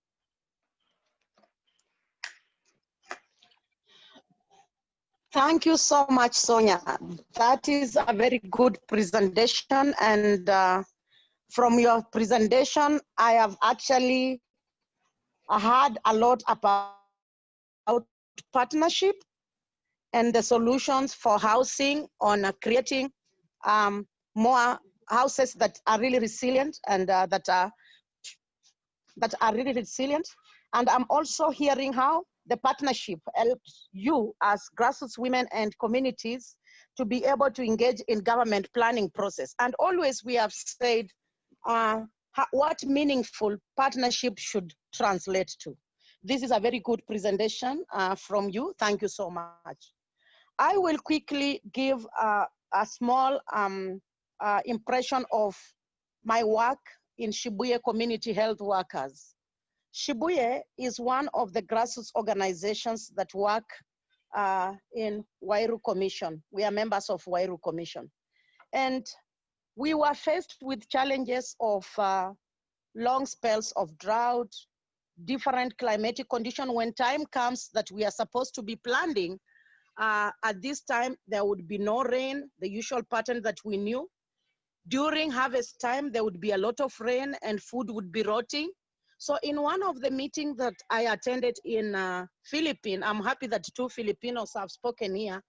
Thank you so much, Sonia. That is a very good presentation. And uh, from your presentation, I have actually heard a lot about partnership and the solutions for housing on uh, creating um, more houses that are really resilient and uh, that are that are really resilient. And I'm also hearing how the partnership helps you as grassroots women and communities to be able to engage in government planning process. And always we have said uh, what meaningful partnership should translate to. This is a very good presentation uh, from you. Thank you so much. I will quickly give a small um, uh, impression of my work in Shibuye Community Health Workers. Shibuye is one of the grassroots organizations that work uh, in Huairou Commission. We are members of Huairou Commission. And we were faced with challenges of uh, long spells of drought, different climatic condition. When time comes that we are supposed to be planting, uh, at this time, there would be no rain, the usual pattern that we knew. During harvest time, there would be a lot of rain and food would be rotting. So in one of the meetings that I attended in uh, Philippines, I'm happy that two Filipinos have spoken here.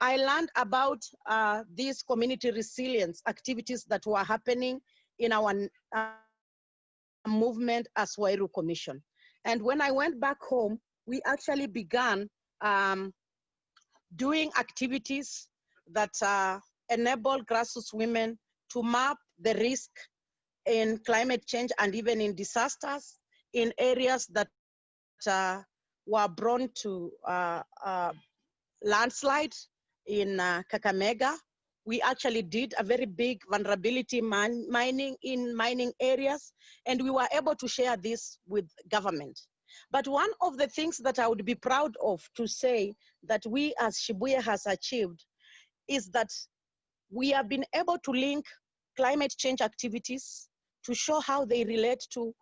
I learned about uh, these community resilience activities that were happening in our uh, movement as Huairou Commission. And when I went back home, we actually began um, doing activities that uh, enable grassroots women to map the risk in climate change and even in disasters in areas that uh, were prone to uh, uh landslide in uh, Kakamega. We actually did a very big vulnerability min mining in mining areas, and we were able to share this with government. But one of the things that I would be proud of to say that we as Shibuye has achieved is that we have been able to link climate change activities to show how they relate to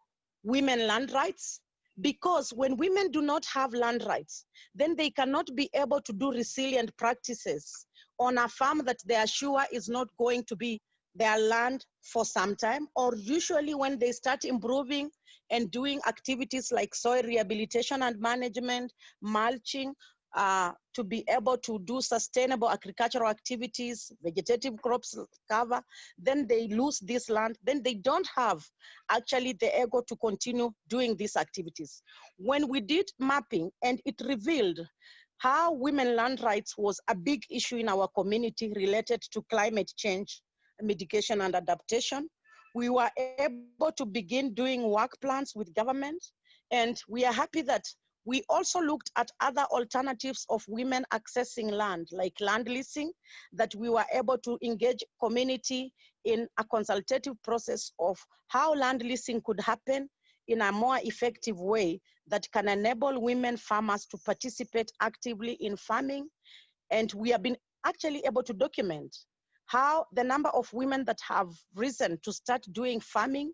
women land rights. Because when women do not have land rights, then they cannot be able to do resilient practices on a farm that they are sure is not going to be their land for some time, or usually when they start improving and doing activities like soil rehabilitation and management, mulching, uh, to be able to do sustainable agricultural activities, vegetative crops cover, then they lose this land, then they don't have actually the ego to continue doing these activities. When we did mapping and it revealed how women land rights was a big issue in our community related to climate change, mitigation and adaptation, we were able to begin doing work plans with government. And we are happy that we also looked at other alternatives of women accessing land, like land leasing, that we were able to engage community in a consultative process of how land leasing could happen in a more effective way that can enable women farmers to participate actively in farming. And we have been actually able to document how the number of women that have risen to start doing farming,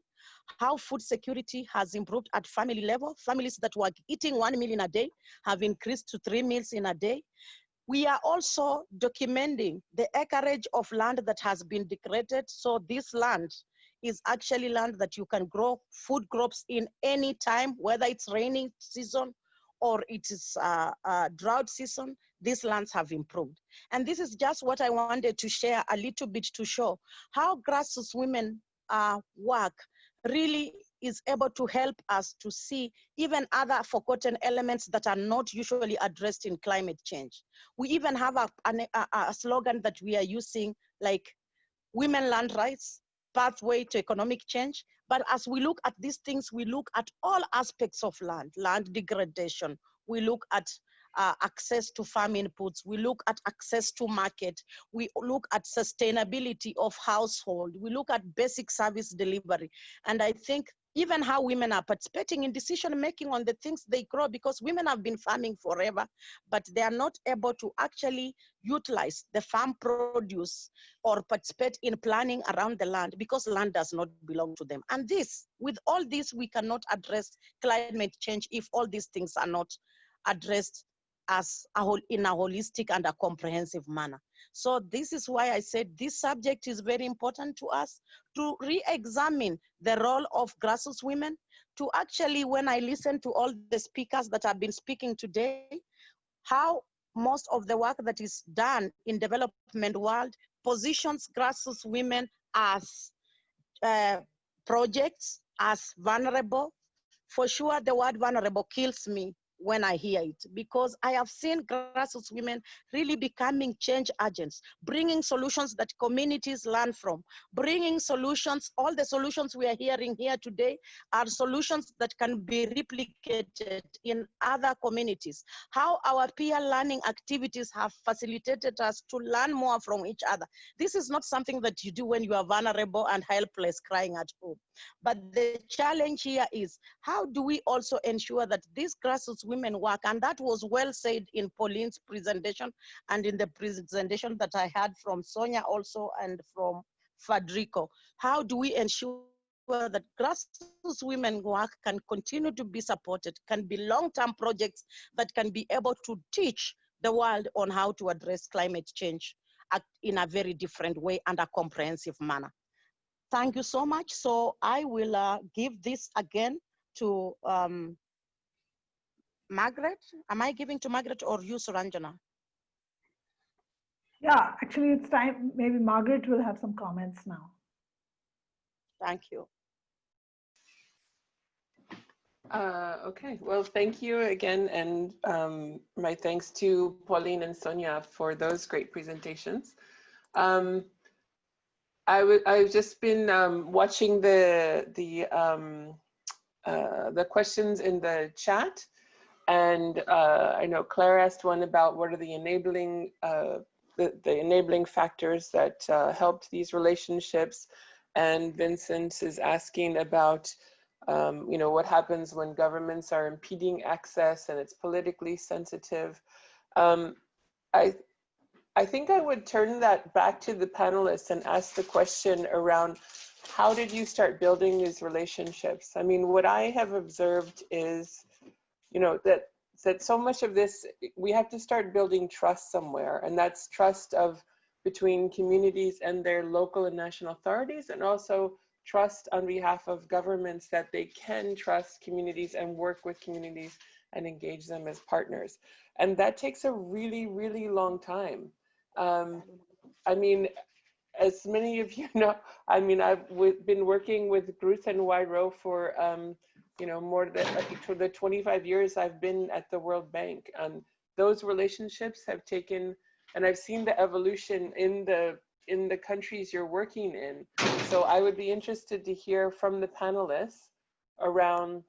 how food security has improved at family level. Families that were eating one meal in a day have increased to three meals in a day. We are also documenting the acreage of land that has been degraded. So this land is actually land that you can grow food crops in any time, whether it's raining season or it is uh, drought season, these lands have improved. And this is just what I wanted to share a little bit to show how grassroots women uh, work really is able to help us to see even other forgotten elements that are not usually addressed in climate change. We even have a, a, a slogan that we are using like women land rights, pathway to economic change. But as we look at these things, we look at all aspects of land, land degradation. We look at uh, access to farm inputs. We look at access to market. We look at sustainability of household. We look at basic service delivery. And I think even how women are participating in decision making on the things they grow because women have been farming forever, but they are not able to actually utilize the farm produce or participate in planning around the land because land does not belong to them. And this, with all this, we cannot address climate change if all these things are not addressed as a whole in a holistic and a comprehensive manner. So this is why I said this subject is very important to us to re-examine the role of grassroots women, to actually, when I listen to all the speakers that have been speaking today, how most of the work that is done in development world positions grassroots women as uh, projects, as vulnerable. For sure, the word vulnerable kills me when I hear it because I have seen grassroots women really becoming change agents, bringing solutions that communities learn from, bringing solutions. All the solutions we are hearing here today are solutions that can be replicated in other communities. How our peer learning activities have facilitated us to learn more from each other. This is not something that you do when you are vulnerable and helpless crying at home. But the challenge here is how do we also ensure that these grassroots women work? And that was well said in Pauline's presentation and in the presentation that I had from Sonia also and from Federico. How do we ensure that grassroots women work can continue to be supported, can be long-term projects that can be able to teach the world on how to address climate change in a very different way and a comprehensive manner. Thank you so much. So I will uh, give this again to um, Margaret. Am I giving to Margaret or you, Suranjana? Yeah, actually it's time. Maybe Margaret will have some comments now. Thank you. Uh, okay, well, thank you again. And um, my thanks to Pauline and Sonia for those great presentations. Um, I w I've just been um, watching the the um, uh, the questions in the chat, and uh, I know Claire asked one about what are the enabling uh, the, the enabling factors that uh, helped these relationships, and Vincent is asking about um, you know what happens when governments are impeding access and it's politically sensitive. Um, I I think I would turn that back to the panelists and ask the question around how did you start building these relationships? I mean, what I have observed is, you know, that that so much of this we have to start building trust somewhere, and that's trust of between communities and their local and national authorities, and also trust on behalf of governments that they can trust communities and work with communities and engage them as partners. And that takes a really, really long time. Um, I mean, as many of you know, I mean, I've been working with GROOTS and Huairou for, um, you know, more than for the 25 years I've been at the World Bank. And those relationships have taken, and I've seen the evolution in the in the countries you're working in. So I would be interested to hear from the panelists around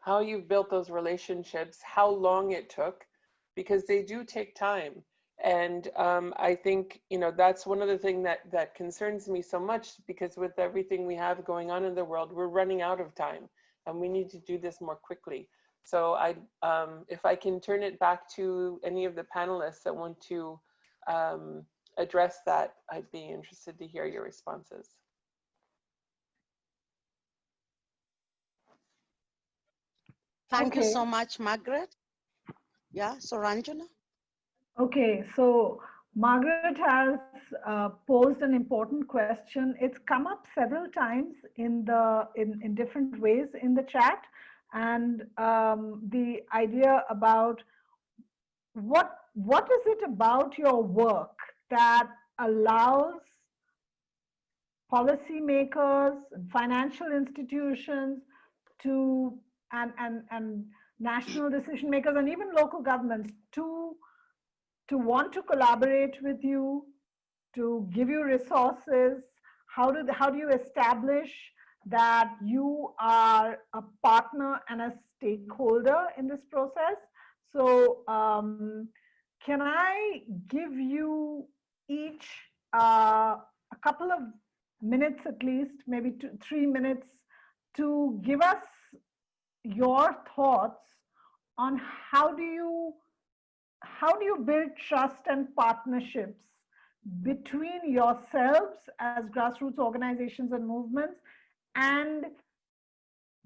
how you've built those relationships, how long it took, because they do take time. And um, I think, you know, that's one of the things that, that concerns me so much because with everything we have going on in the world, we're running out of time and we need to do this more quickly. So I, um, if I can turn it back to any of the panelists that want to um, address that, I'd be interested to hear your responses. Thank Okay. you so much, Margaret. Yeah, so Suranjana? Okay, so Margaret has uh, posed an important question. It's come up several times in the in, in different ways in the chat, and um, the idea about what what is it about your work that allows policymakers financial institutions to and and and national decision makers and even local governments to to want to collaborate with you, to give you resources? How do, how do you establish that you are a partner and a stakeholder in this process? So um, can I give you each uh, a couple of minutes at least, maybe two, three minutes to give us your thoughts on how do you how do you build trust and partnerships between yourselves as grassroots organizations and movements and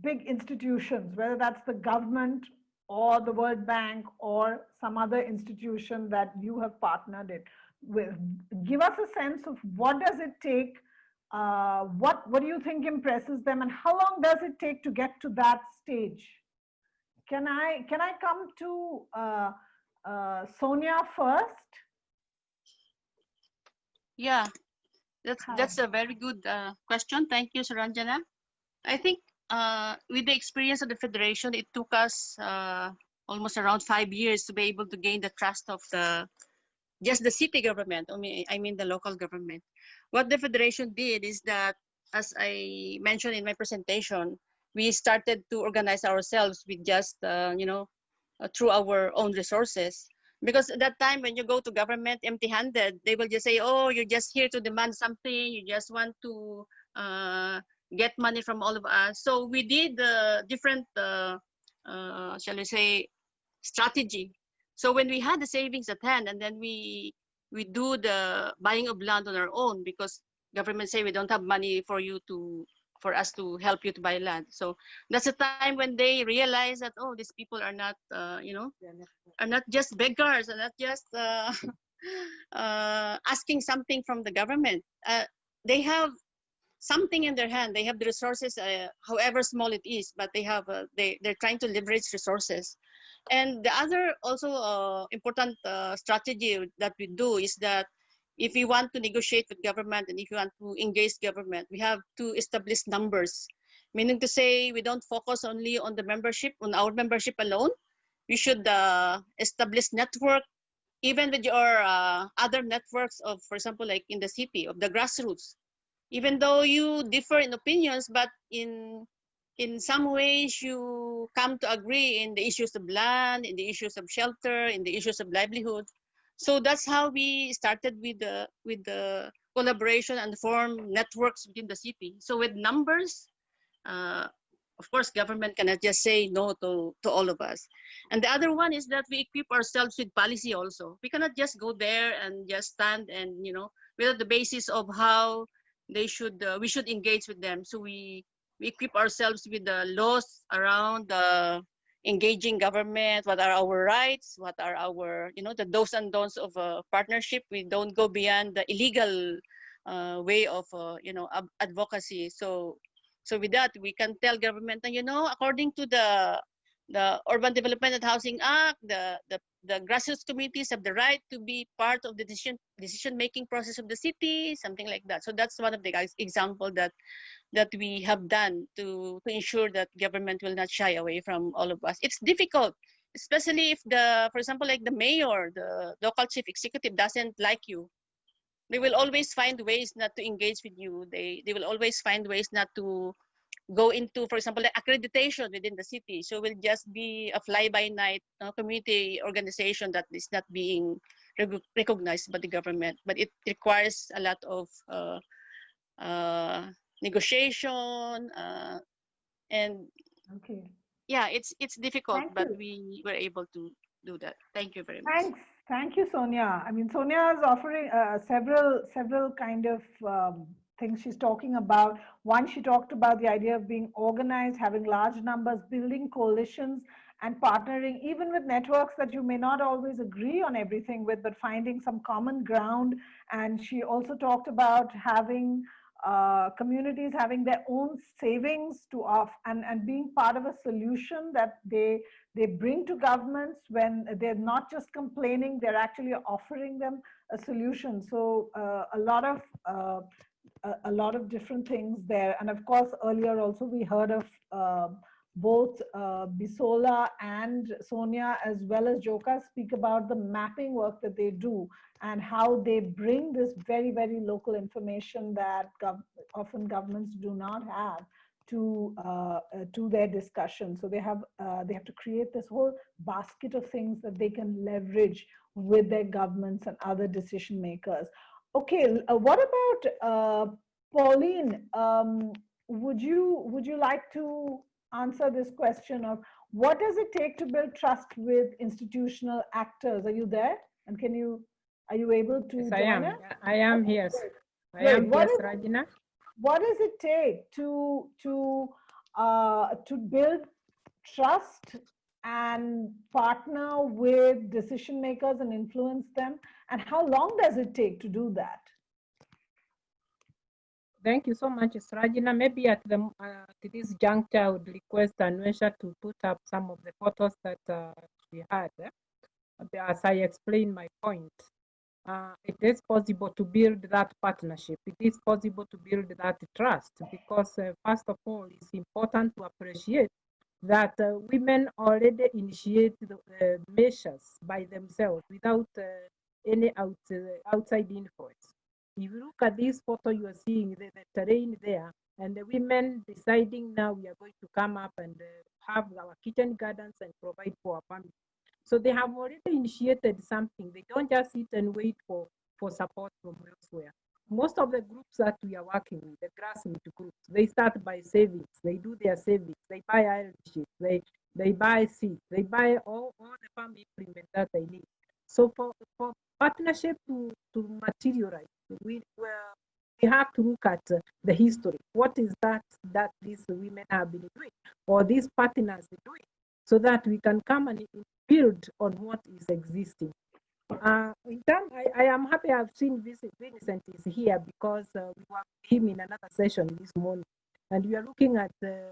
big institutions, whether that's the government or the World Bank or some other institution that you have partnered it with. Give us a sense of what does it take, uh, what, what do you think impresses them and how long does it take to get to that stage? Can I, can I come to uh, uh, Sonia first? Yeah, that's Hi. that's a very good uh, question. Thank you, Suranjana. I think uh, with the experience of the federation, it took us uh, almost around five years to be able to gain the trust of the just the city government. I mean, I mean the local government. What the federation did is that, as I mentioned in my presentation, we started to organize ourselves with just uh, you know uh, through our own resources. Because at that time when you go to government empty-handed they will just say oh you're just here to demand something. You just want to uh, get money from all of us. So we did uh, different uh, shall we say strategy. So when we had the savings at hand and then we we do the buying of land on our own because government say we don't have money for you to for us to help you to buy land so that's a time when they realize that oh these people are not uh, you know are not just beggars, are not just uh, uh, asking something from the government. Uh, they have something in their hand. They have the resources, uh, however small it is, but they have uh, they they're trying to leverage resources. And the other also uh, important uh, strategy that we do is that if we want to negotiate with government and if we want to engage government, we have to establish numbers. Meaning to say, we don't focus only on the membership, on our membership alone, we should uh, establish network even with your uh, other networks of for example like in the city of the grassroots. Even though you differ in opinions but in in some ways you come to agree in the issues of land in the issues of shelter in the issues of livelihood so that's how we started with the with the collaboration and form networks within the city. So with numbers uh, of course government cannot just say no to, to all of us. And the other one is that we equip ourselves with policy also. We cannot just go there and just stand and you know without the basis of how they should uh, we should engage with them. So we we equip ourselves with the laws around the engaging government, what are our rights, what are our, you know, the do's and don'ts of a partnership. We don't go beyond the illegal uh, way of, uh, you know, advocacy. So, so with that, we can tell government, that, you know, according to the the Urban Development and Housing Act, the, the, the grassroots communities have the right to be part of the decision decision making process of the city, something like that. So that's one of the example that that we have done to to ensure that government will not shy away from all of us. It's difficult, especially if the, for example, like the mayor, the local chief executive doesn't like you. They will always find ways not to engage with you. They they will always find ways not to go into, for example, the accreditation within the city. So we'll just be a fly-by-night uh, community organization that is not being rec- recognized by the government. But it requires a lot of uh, uh, negotiation uh, and Okay. yeah, it's it's difficult, Thank but you. we were able to do that. Thank you very much. Thanks. Thank you, Sonia. I mean, Sonia is offering uh, several several kind of um, things she's talking about. One, she talked about the idea of being organized, having large numbers, building coalitions, and partnering, even with networks that you may not always agree on everything with, but finding some common ground. And she also talked about having uh, communities having their own savings to off and, and being part of a solution that they they bring to governments when they're not just complaining, they're actually offering them a solution. So uh, a lot of uh, a, a lot of different things there. And of course, earlier also we heard of uh, both uh, Bisola and Sonia as well as Joka speak about the mapping work that they do and how they bring this very, very local information that gov often governments do not have to uh, uh, to their discussion. So they have uh, they have to create this whole basket of things that they can leverage with their governments and other decision makers. Okay, uh, what about uh, Pauline? Um, would you would you like to answer this question of what does it take to build trust with institutional actors? Are you there? And can you are you able to Yes, I am. us? I am here. I Great. am What here, is- Rajina. what does it take to to uh, to build trust and partner with decision makers and influence them and how long does it take to do that Thank you so much, Rajina. Maybe at the uh, at this juncture, I would request Anwesha to put up some of the photos that uh, we had. eh, As I explain my point, uh, it is possible to build that partnership. It is possible to build that trust because, uh, first of all, it's important to appreciate that uh, women already initiate the uh, measures by themselves without uh, any out, uh, outside influence. If you look at this photo, you are seeing the, the terrain there, and the women deciding now we are going to come up and have our kitchen gardens and provide for our family. So they have already initiated something. They don't just sit and wait for, for support from elsewhere. Most of the groups that we are working with, the grassroots groups, they start by savings. They do their savings. They buy iron sheets. They they buy seeds. They buy all, all the farm implement that they need. So for, for partnership to, to materialize, we well, we have to look at uh, the history. What is that that these women have been doing, or these partners are doing, so that we can come and build on what is existing. Uh, I, I am happy I've seen Vincent, is here because uh, we were with him in another session this morning, and we are looking at the,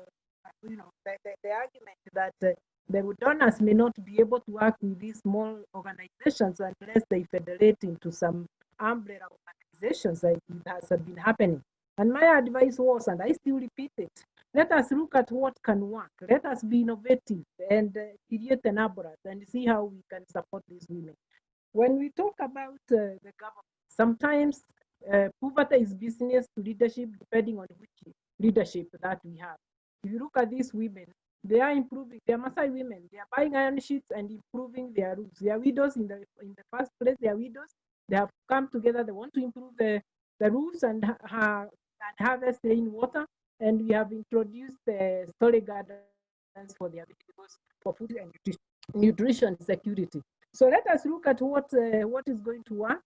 you know, the, the, the argument that uh, the donors may not be able to work with these small organizations unless they federate into some umbrella organizations like it has been happening. And my advice was, and I still repeat it, let us look at what can work. Let us be innovative and uh, create an and see how we can support these women. When we talk about uh, the government, sometimes uh, poverty is business to leadership, depending on which leadership that we have. If you look at these women, they are improving. They are Maasai women. They are buying iron sheets and improving their roofs. They are widows in the in the first place. They are widows. They have come together. They want to improve the, the roofs and, ha- and harvest rainwater. And we have introduced the storage gardens for their vegetables for food and nutri- nutrition security. So let us look at what uh, what is going to work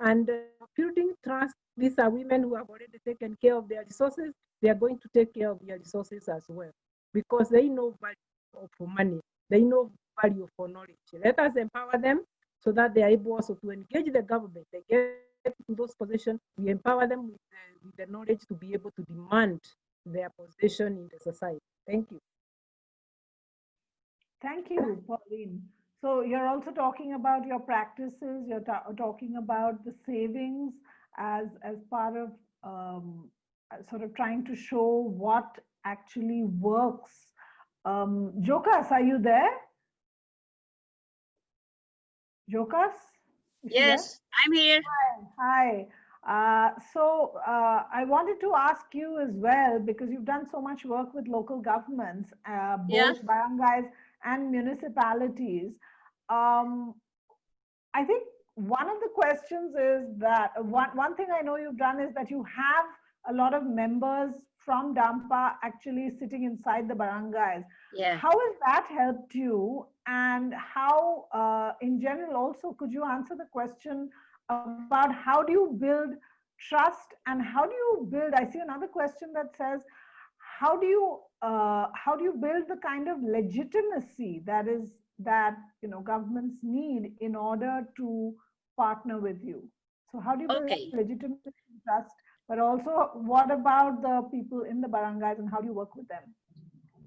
and uh, building trust. These are women who have already taken care of their resources. They are going to take care of their resources as well because they know value of money. they know value for knowledge. Let us empower them so that they are able also to engage the government. They get to those positions, we empower them with the, with the knowledge to be able to demand their position in the society. Thank you. Thank you, Pauline. So you're also talking about your practices, you're ta- talking about the savings as, as part of um, uh, sort of trying to show what actually works. Um, Jocas, are you there? Jocas? She there? Yes, I'm here. Hi. Uh, so uh, I wanted to ask you as well, because you've done so much work with local governments, uh, both barangays and municipalities. Um, I think one of the questions is that one, one thing I know you've done is that you have a lot of members from Dampa actually sitting inside the barangays. Yeah. How has that helped you? And how, uh, in general, also, could you answer the question about how do you build trust and how do you build? I see another question that says, how do you uh, how do you build the kind of legitimacy that is that you know governments need in order to partner with you? So how do you Okay. legitimacy trust? But also, what about the people in the barangays and how do you work with them?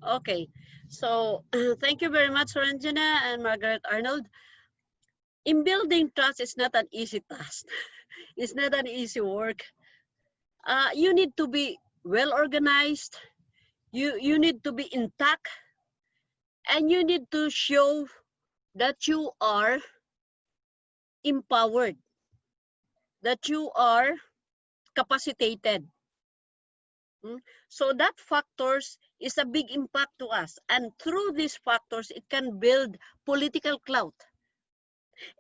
Okay, so thank you very much, Ranjana and Margaret Arnold. In building trust, it's not an easy task. It's not an easy work. Uh, you need to be well organized. You you need to be intact, and you need to show that you are empowered, that you are capacitated. Mm, So that factors is a big impact to us. And through these factors, it can build political clout.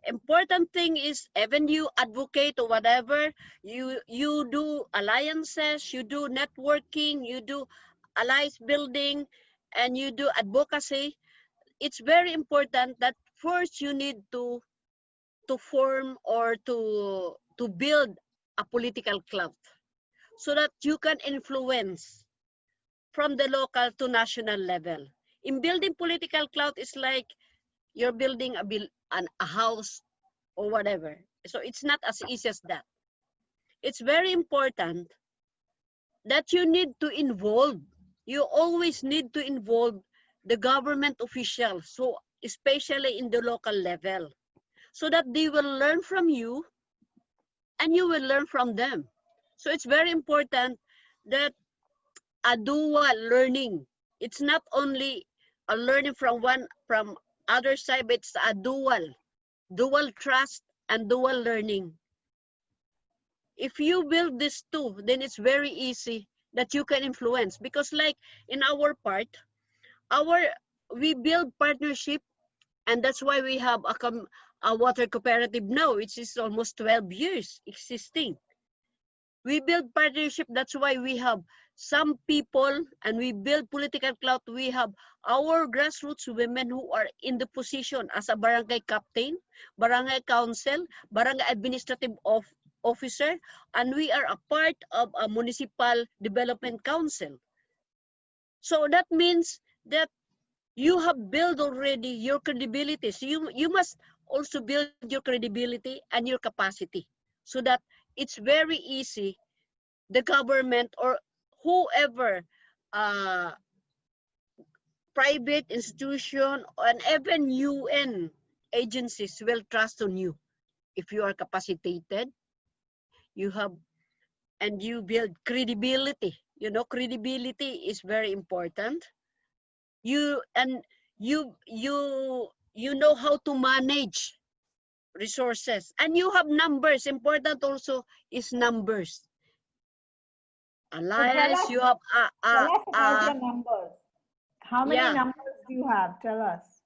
Important thing is even you advocate or whatever, you you do alliances, you do networking, you do alliance building, and you do advocacy. It's very important that first you need to to form or to to build a political clout so that you can influence from the local to national level. In building political clout, it's like you're building a build an, a house or whatever. So it's not as easy as that. It's very important that you need to involve. You always need to involve the government officials, so especially in the local level, so that they will learn from you and you will learn from them. So it's very important that a dual learning. It's not only a learning from one from other side, but it's a dual, dual trust and dual learning. If you build this two, then it's very easy that you can influence. Because like in our part, our we build partnership and that's why we have a, a water cooperative now, which is almost 12 years existing. We build partnership that's why we have some people and we build political clout. We have our grassroots women who are in the position as a barangay captain barangay council barangay administrative of, officer and we are a part of a municipal development council. So that means that you have built already your credibility. So you you must also build your credibility and your capacity so that it's very easy the government or whoever uh, private institution and even UN agencies will trust on you if you are capacitated you have and you build credibility you know credibility is very important you and you you you know how to manage resources and you have numbers important also is numbers So alliance us- you have uh, Tell uh, us about uh, numbers. How many yeah. numbers do you have? Tell us.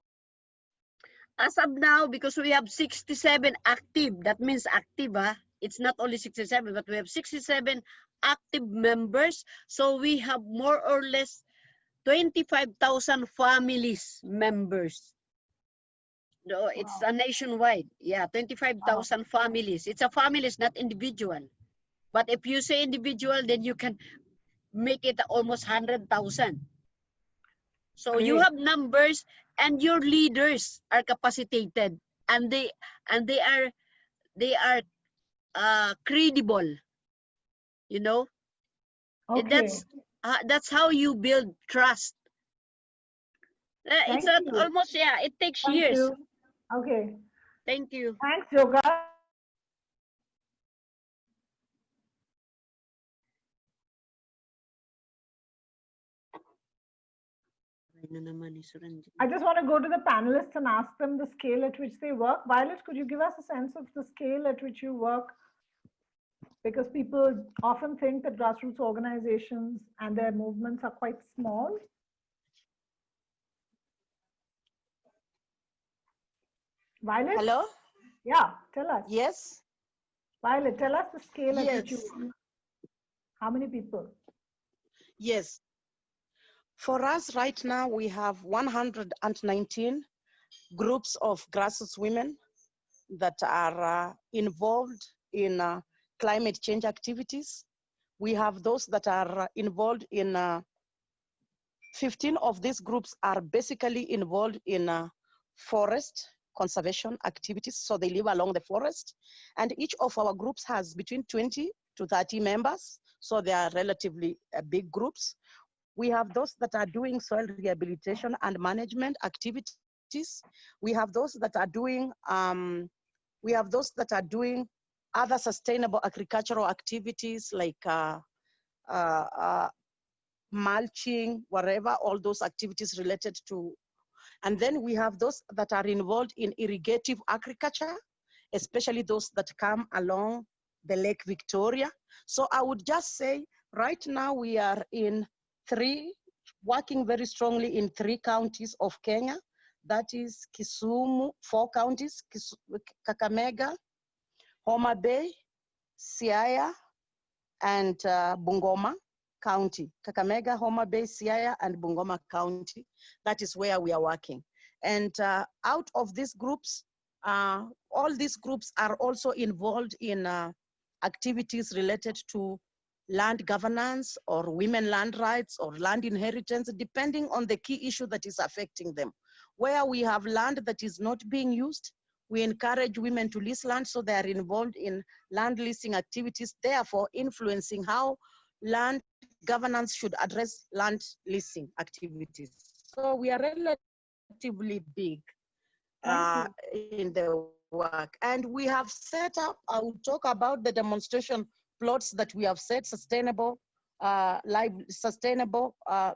as of now because we have 67 active that means active ah. It's not only 67 but we have 67 active members. So we have more or less 25,000 families members. No it's a nationwide. Yeah 25,000 families. It's a families not individual. But if you say individual then you can make it almost 100,000 so you have numbers and your leaders are capacitated. And they and they are they are uh credible you know Okay. that's uh, that's how you build trust Uh, it's not almost yeah it takes Thank years you. Okay. thank you Thanks, Yoga. I just want to go to the panelists and ask them the scale at which they work. Violet, could you give us a sense of the scale at which you work? Because people often think that grassroots organizations and their movements are quite small. Violet? Hello? Yeah, tell us. Yes? Violet, tell us the scale at which you Yes. work. How many people? Yes. For us right now, we have 119 groups of grassroots women that are uh, involved in uh, climate change activities. We have those that are uh, involved in, uh, 15 of these groups are basically involved in uh, forest conservation activities. So they live along the forest. And each of our groups has between 20 to 30 members. So they are relatively uh, big groups. We have those that are doing soil rehabilitation and management activities. We have those that are doing, um, we have those that are doing other sustainable agricultural activities like uh, uh, uh, mulching, whatever, all those activities related to. And then we have those that are involved in irrigative agriculture, especially those that come along the Lake Victoria. So I would just say right now we are in three, working very strongly in three counties of Kenya. That is Kisumu, four counties, Kisu, Kakamega, Homa Bay, Siaya, and uh, Bungoma County. Kakamega, Homa Bay, Siaya, and Bungoma County. That is where we are working. And uh, out of these groups, uh, all these groups are also involved in uh, activities related to land governance or women land rights or land inheritance, depending on the key issue that is affecting them. Where we have land that is not being used, we encourage women to lease land so they are involved in land leasing activities, therefore influencing how land governance should address land leasing activities. So we are relatively big uh, in the work. And we have set up, I will talk about the demonstration plots that we have set, sustainable, uh, live, sustainable uh,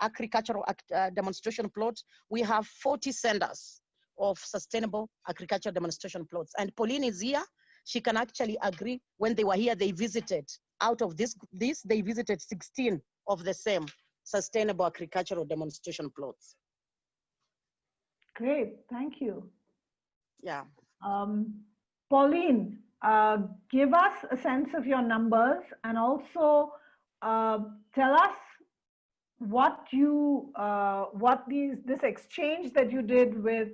agricultural uh, demonstration plots. We have 40 centers of sustainable agricultural demonstration plots. And Pauline is here. She can actually agree. When they were here, they visited. Out of this, this they visited 16 of the same sustainable agricultural demonstration plots. Great, thank you. Yeah. Um, Pauline, uh, give us a sense of your numbers and also uh, tell us what you uh, what these this exchange that you did with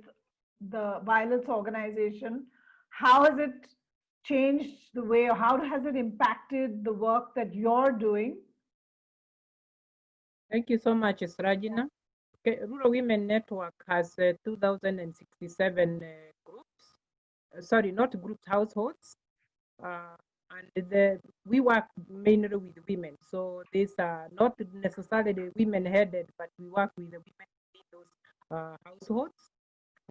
the violence organization how has it changed the way or how has it impacted the work that you're doing Thank you so much, Suranjana. Okay, Rural Women Network has uh, 2,067 uh, groups. Sorry, not groups, households. Uh, and the, we work mainly with women. So these are not necessarily women headed, but we work with the women in those uh, households.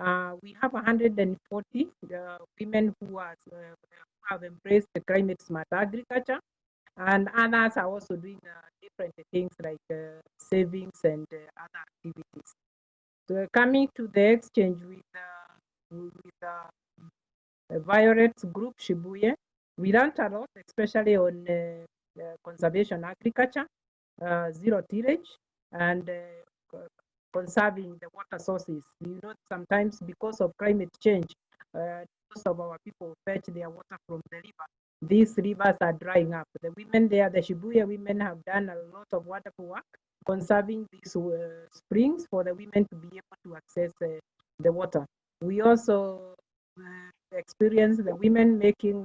Uh, we have 140 uh, women who, are, uh, who have embraced the climate smart agriculture and others are also doing uh, different things like savings and other activities. So coming to the exchange with with Violet's group Shibuye, we learned a lot, especially on uh, uh, conservation agriculture, uh, zero tillage, and uh, conserving the water sources. You know, sometimes because of climate change, most of our people fetch their water from the river these rivers are drying up. The women there, the Shibuye women have done a lot of wonderful work conserving these uh, springs for the women to be able to access uh, the water. We also uh, experience the women making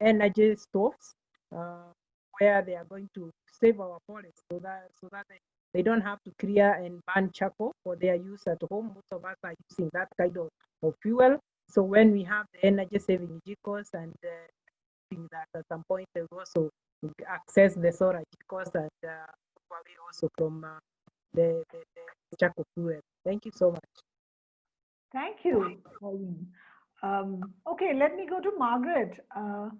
energy stoves uh, where they are going to save our forests so that so that they don't have to clear and burn charcoal for their use at home. Most of us are using that kind of, of fuel. So when we have the energy saving jikos and uh, that at some point they will also access the solar jikos and uh, probably also from uh, the, the, the charcoal fuel. Thank you so much. Thank you, Pauline. Um, okay, let me go to Margaret. Uh,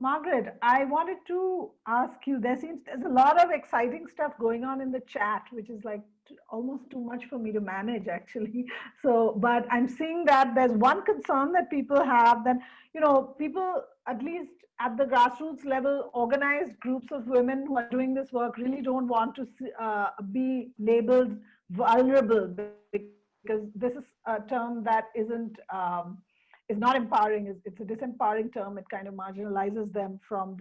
Margaret, I wanted to ask you, there seems there's a lot of exciting stuff going on in the chat, which is like almost too much for me to manage actually. So, but I'm seeing that there's one concern that people have that, you know, people at least at the grassroots level, organized groups of women who are doing this work really don't want to uh, be labeled vulnerable because this is a term that isn't um, is not empowering. It's a disempowering term. It kind of marginalizes them from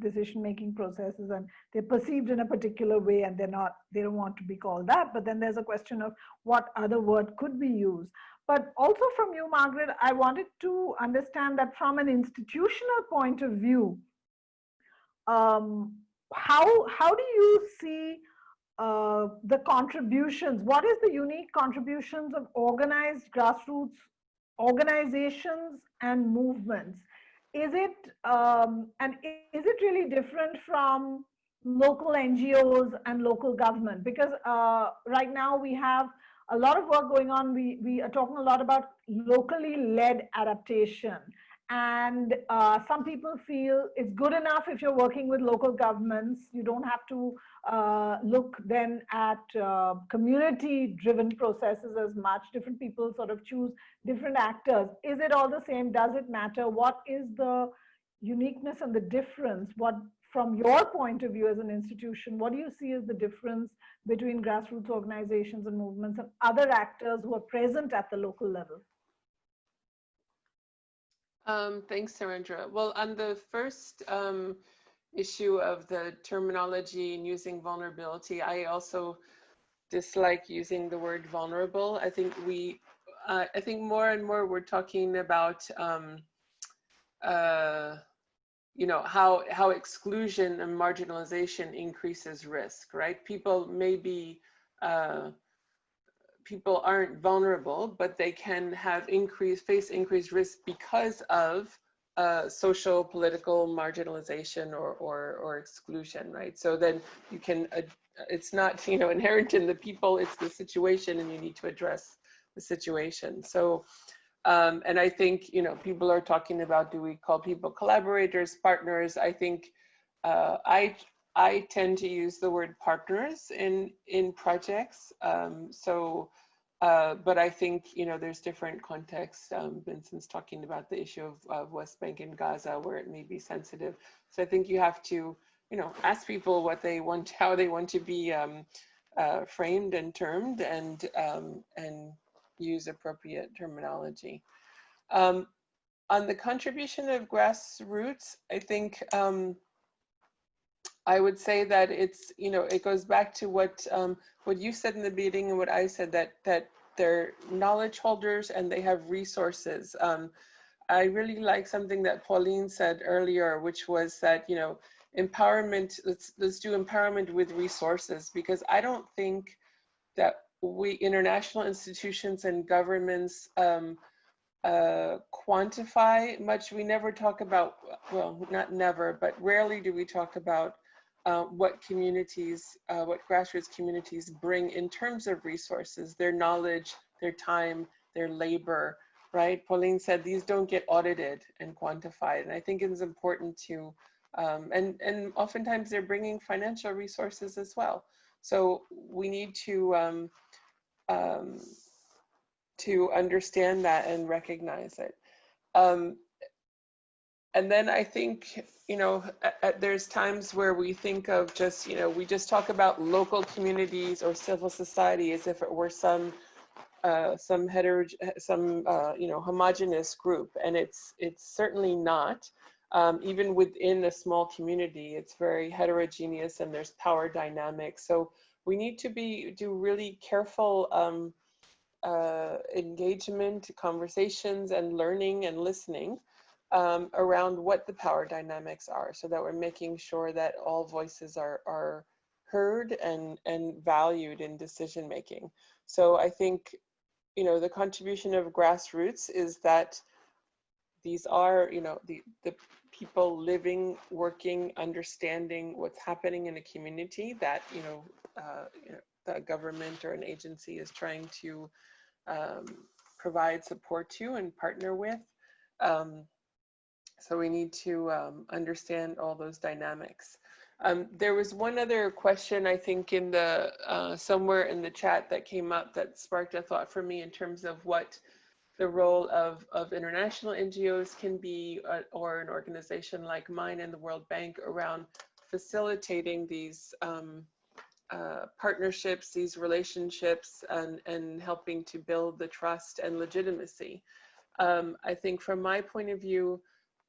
decision-making processes, and they're perceived in a particular way, and they're not. They don't want to be called that. But then there's a question of what other word could be used. But also from you, Margaret, I wanted to understand that from an institutional point of view, um, how how do you see uh, the contributions? What is the unique contributions of organized grassroots organizations and movements? Is it, um, and is it really different from local NGOs and local government? Because uh, right now we have a lot of work going on. We, we are talking a lot about locally led adaptation. And uh, some people feel it's good enough if you're working with local governments. You don't have to uh, look then at uh, community driven processes as much. Different people sort of choose different actors. Is it all the same? Does it matter? What is the uniqueness and the difference? What, from your point of view as an institution, what do you see as the difference between grassroots organizations and movements and other actors who are present at the local level? Um, thanks, Suranjana. Well, on the first um, issue of the terminology and using vulnerability, I also dislike using the word vulnerable. I think we, uh, I think more and more we're talking about, um, uh, you know, how how exclusion and marginalization increases risk, right? People may be uh, people aren't vulnerable, but they can have increased, face increased risk because of uh, social, political marginalization or, or, or exclusion, right? So then you can, uh, it's not, you know, inherent in the people, it's the situation and you need to address the situation. So, um, and I think, you know, people are talking about, do we call people collaborators, partners? I think uh, I, I tend to use the word partners in in projects. Um, so, uh, but I think you know there's different contexts. Um, Vincent's talking about the issue of, of, West Bank and Gaza where it may be sensitive. So I think you have to you know ask people what they want, how they want to be um, uh, framed and termed, and um, and use appropriate terminology. Um, on the contribution of grassroots, I think um, I would say that it's, you know, it goes back to what um, what you said in the beginning and what I said that that they're knowledge holders and they have resources. Um, I really like something that Pauline said earlier, which was that, you know, empowerment, let's, let's do empowerment with resources because I don't think that we international institutions and governments um, uh, quantify much. We never talk about, well, not never, but rarely do we talk about uh, what communities, uh, what grassroots communities bring in terms of resources, their knowledge, their time, their labor, right? Pauline said these don't get audited and quantified. And I think it is important to, um, and, and oftentimes they're bringing financial resources as well. So we need to, um, um, to understand that and recognize it. Um, and then I think, you know, there's times where we think of just, you know, we just talk about local communities or civil society as if it were some, uh, some hetero, some, uh, you know, homogenous group, and it's it's certainly not. Um, even within a small community, it's very heterogeneous, and there's power dynamics. So we need to be do really careful um, uh, engagement, conversations, and learning and listening um, around what the power dynamics are so that we're making sure that all voices are, are heard and, and valued in decision making. So I think, you know, the contribution of grassroots is that these are, you know, the, the people living, working, understanding what's happening in a community that, you know, uh, you know the government or an agency is trying to um, provide support to and partner with. Um, so we need to um, understand all those dynamics. Um, there was one other question I think in the uh, somewhere in the chat that came up that sparked a thought for me in terms of what the role of, of international NGOs can be uh, or an organization like mine and the World Bank around facilitating these um, uh, partnerships, these relationships, and, and helping to build the trust and legitimacy. Um, I think from my point of view,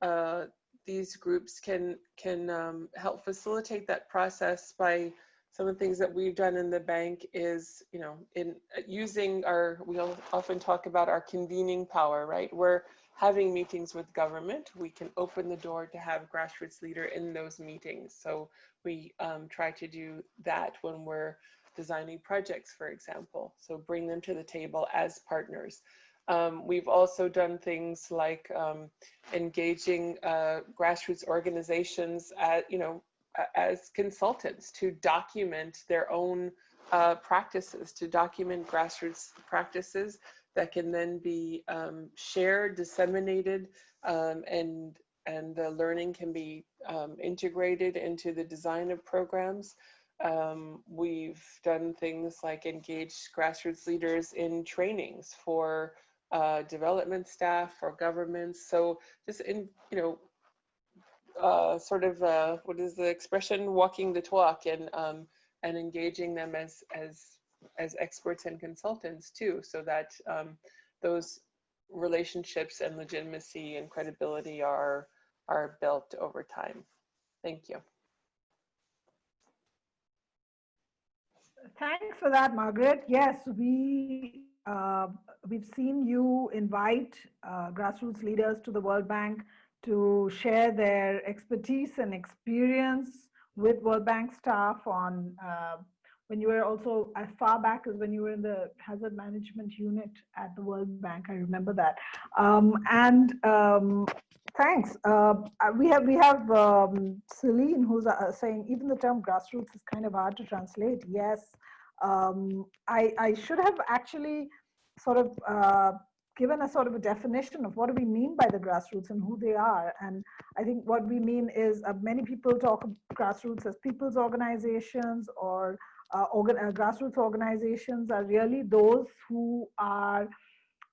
uh, these groups can can um, help facilitate that process by some of the things that we've done in the bank is, you know, in uh, using our, we often talk about our convening power, right? We're having meetings with government. We can open the door to have grassroots leader in those meetings. So we um, try to do that when we're designing projects, for example. So bring them to the table as partners. Um, we've also done things like um, engaging uh, grassroots organizations at, you know, as consultants to document their own uh, practices, to document grassroots practices that can then be um, shared, disseminated, um, and and the learning can be um, integrated into the design of programs. Um, we've done things like engage grassroots leaders in trainings for uh, development staff, for governments. So just in, you know, uh, sort of uh, what is the expression? Walking the talk and um, and engaging them as as as experts and consultants too so that um, those relationships and legitimacy and credibility are are built over time. Thank you. Thanks for that margaret. Yes we uh, we've seen you invite uh, grassroots leaders to the world bank to share their expertise and experience with World Bank staff on uh, when you were also as far back as when you were in the hazard management unit at the World Bank. I remember that. Um, and um, thanks. Uh, we have we have um, Celine who's uh, saying even the term grassroots is kind of hard to translate. Yes, um, I I should have actually sort of uh, given a sort of a definition of what do we mean by the grassroots and who they are. And I think what we mean is uh, many people talk grassroots as people's organizations or uh, organ uh, grassroots organizations are really those who are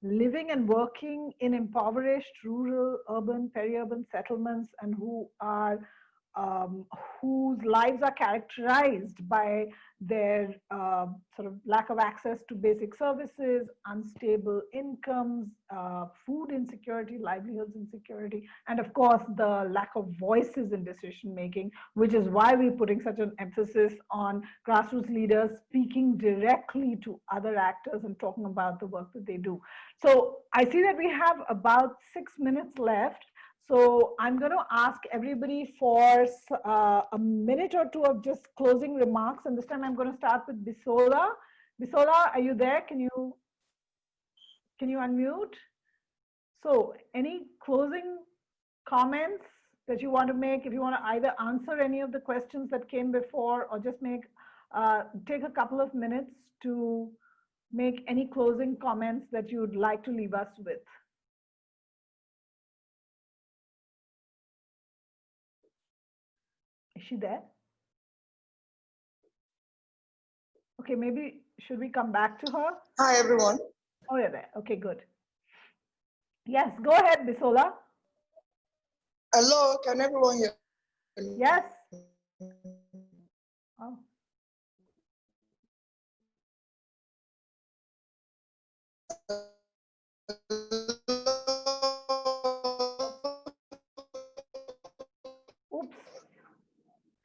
living and working in impoverished rural, urban, peri-urban settlements and who are um, whose lives are characterized by their uh, sort of lack of access to basic services, unstable incomes, uh, food insecurity, livelihoods insecurity, and of course the lack of voices in decision making, which is why we're putting such an emphasis on grassroots leaders speaking directly to other actors and talking about the work that they do. So I see that we have about six minutes left. So I'm going to ask everybody for uh, a minute or two of just closing remarks. And this time I'm going to start with Bisola. Bisola, are you there? Can you, can you unmute? So any closing comments that you want to make, if you want to either answer any of the questions that came before or just make, uh, take a couple of minutes to make any closing comments that you'd like to leave us with. Is she there? Okay, maybe should we come back to her? Hi, everyone. Oh, you're there. Okay, good. Yes, go ahead, Bisola. Hello, can everyone hear me? Yes. Oh.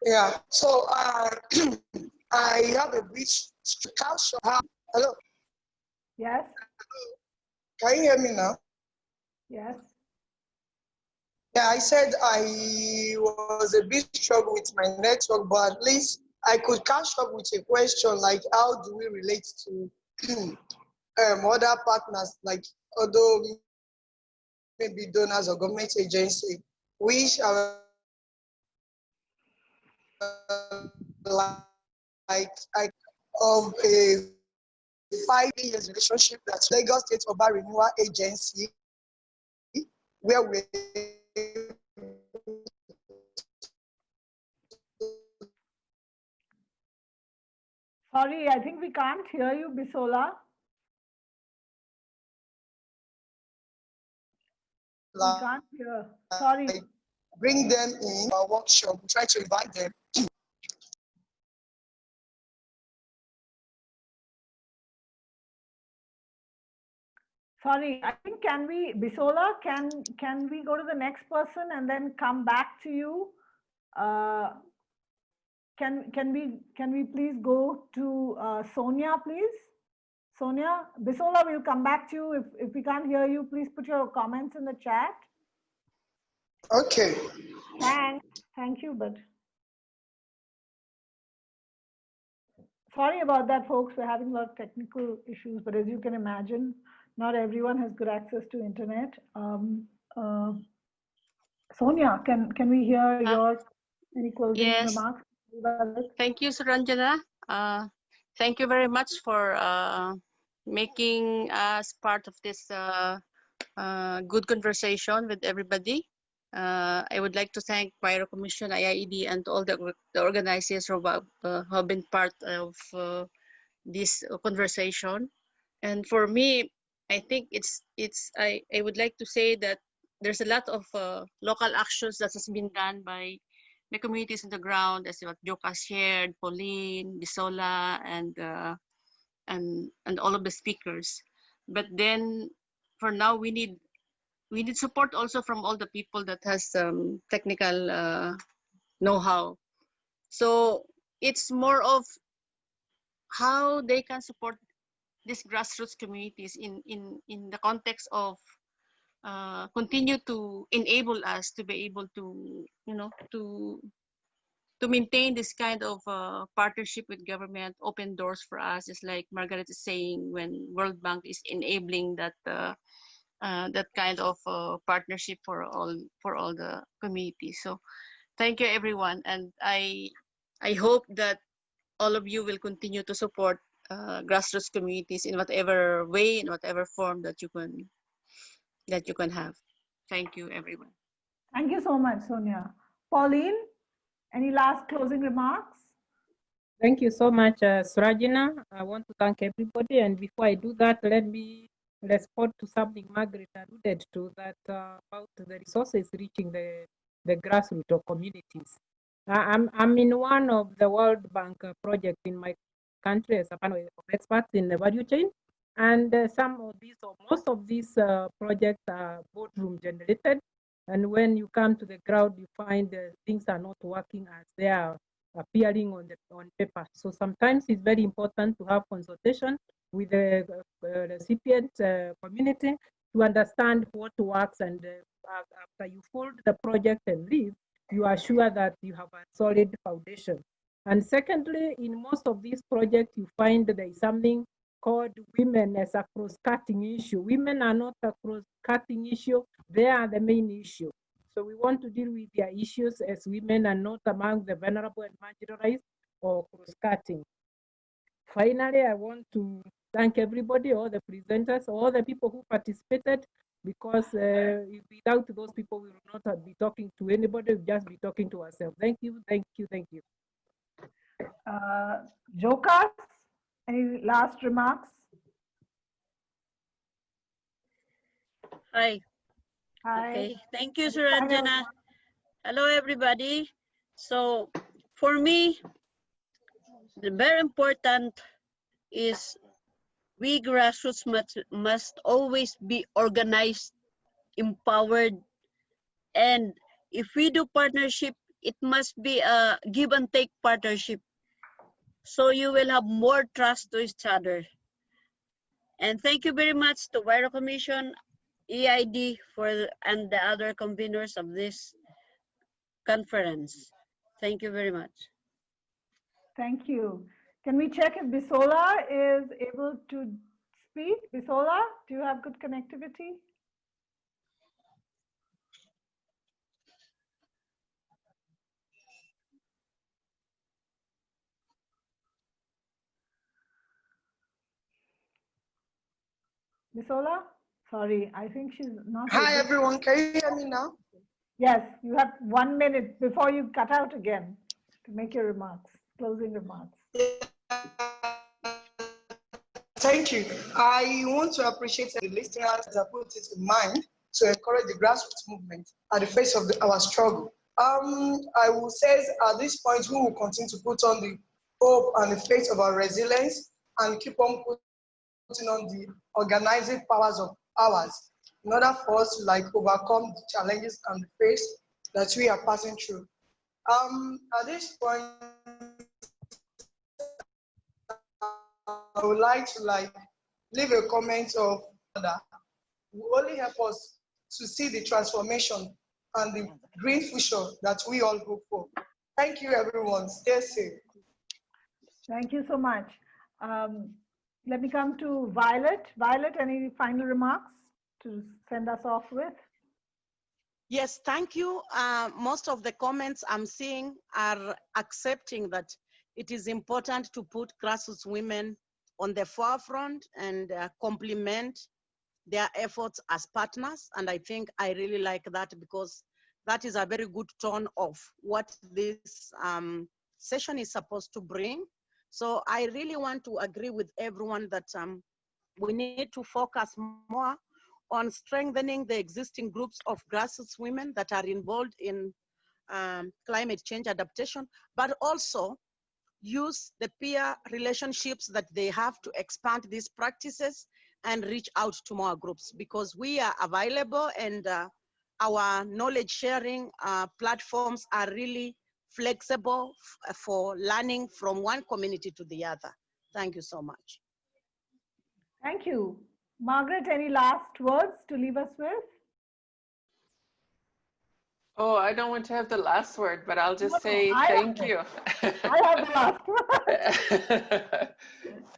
Yeah, so uh, I have a brief culture. Hello. Yes. Can you hear me now? Yes. Yeah, I said I was a bit struggle with my network, but at least I could catch up with a question like how do we relate to um, other partners like other maybe donors or government agency, which are like, like of a five years relationship that Lagos State Urban Renewal Agency, where we Sorry, I think we can't hear you, Bisola. We can't hear. Sorry. bring them in our workshop, we try to invite them. Sorry, I think can we, Bisola, can, can we go to the next person and then come back to you? Uh, Can, can we, can we please go to uh, Sonia, please? Sonia, Bisola, we'll come back to you. If, if we can't hear you, please put your comments in the chat. Okay. Thanks. Thank you, but. Sorry about that, folks. We're having a lot of technical issues, but as you can imagine, not everyone has good access to internet. Um, uh, Sonia, can, can we hear Uh, your any closing yes. remarks? Thank you, Suranjana. Uh, thank you very much for uh, making us part of this uh, uh, good conversation with everybody. Uh, I would like to thank Huairou Commission, IIED, and all the, the organizers who have, have been part of uh, this conversation. And for me, I think it's it's I, I would like to say that there's a lot of uh, local actions that has been done by the communities on the ground, as what Joka shared, Pauline, Bisola, and uh, and and all of the speakers. But then, for now, we need we need support also from all the people that has um, technical uh, know-how. So it's more of how they can support these grassroots communities in in in the context of uh, continue to enable us to be able to you know to to maintain this kind of uh, partnership with government open doors for us is like margaret is saying when world bank is enabling that uh, uh, that kind of uh, partnership for all for all the communities. So thank you everyone and i i hope that all of you will continue to support uh, grassroots communities in whatever way in whatever form that you can that you can have. Thank you, everyone. Thank you so much, Sonia. Pauline, any last closing remarks? Thank you so much, uh, Suranjana. I want to thank everybody. And before I do that, let me respond to something Margaret alluded to that uh, about the resources reaching the, the grassroots or communities. I- I'm, I'm in one of the World Bank uh, project in my country as a panel of experts in the value chain. And uh, some of these, or most of these uh, projects are boardroom generated. And when you come to the ground, you find uh, things are not working as they are appearing on the on paper. So sometimes it's very important to have consultation with the uh, recipient uh, community to understand what works. And uh, after you fold the project and leave, you are sure that you have a solid foundation. And secondly, in most of these projects, you find there is something called women as a cross-cutting issue. Women are not a cross-cutting issue, they are the main issue. So we want to deal with their issues as women are not among the vulnerable and marginalized or cross-cutting. Finally, I want to thank everybody, all the presenters, all the people who participated, because uh, without those people, we will not be talking to anybody, we'll just be talking to ourselves. Thank you, thank you, thank you. Uh, Jocas, any last remarks? Hi. Hi. Okay. Thank you, Suranjana. Hello, everybody. So for me, the very important is we grassroots must, must always be organized, empowered, and if we do partnership, it must be a give and take partnership. So you will have more trust to each other. And thank you very much to Huairou Commission, EID for and the other conveners of this conference. Thank you very much. Thank you. Can we check if Bisola is able to speak? Bisola, do you have good connectivity? Bisola? Sorry, I think she's not. Hi, everyone. Can you hear me now? Yes, you have one minute before you cut out again to make your remarks, closing remarks. Thank you. I want to appreciate the listeners that put it in mind to encourage the grassroots movement at the face of the, our struggle. Um, I will say at this point, we will continue to put on the hope and the faith of our resilience and keep on putting on the organizing powers of ours in order for us to like overcome the challenges and the face that we are passing through. Um, at this point, I would like to like leave a comment of that will only help us to see the transformation and the green future that we all hope for. Thank you, everyone. Stay safe. Thank you so much. Um, let me come to Violet. Violet, any final remarks to send us off with? Yes, thank you. Uh, most of the comments I'm seeing are accepting that it is important to put grassroots women on the forefront and uh, complement their efforts as partners. And I think I really like that because that is a very good tone of what this um, session is supposed to bring. So I really want to agree with everyone that um, we need to focus more on strengthening the existing groups of grassroots women that are involved in um, climate change adaptation, but also use the peer relationships that they have to expand these practices and reach out to more groups because we are available and uh, our knowledge sharing uh, platforms are really flexible uh, for learning from one community to the other. Thank you so much. Thank you. Margaret, any last words to leave us with? Oh, I don't want to have the last word, but I'll just No, say I thank you. I have the last word.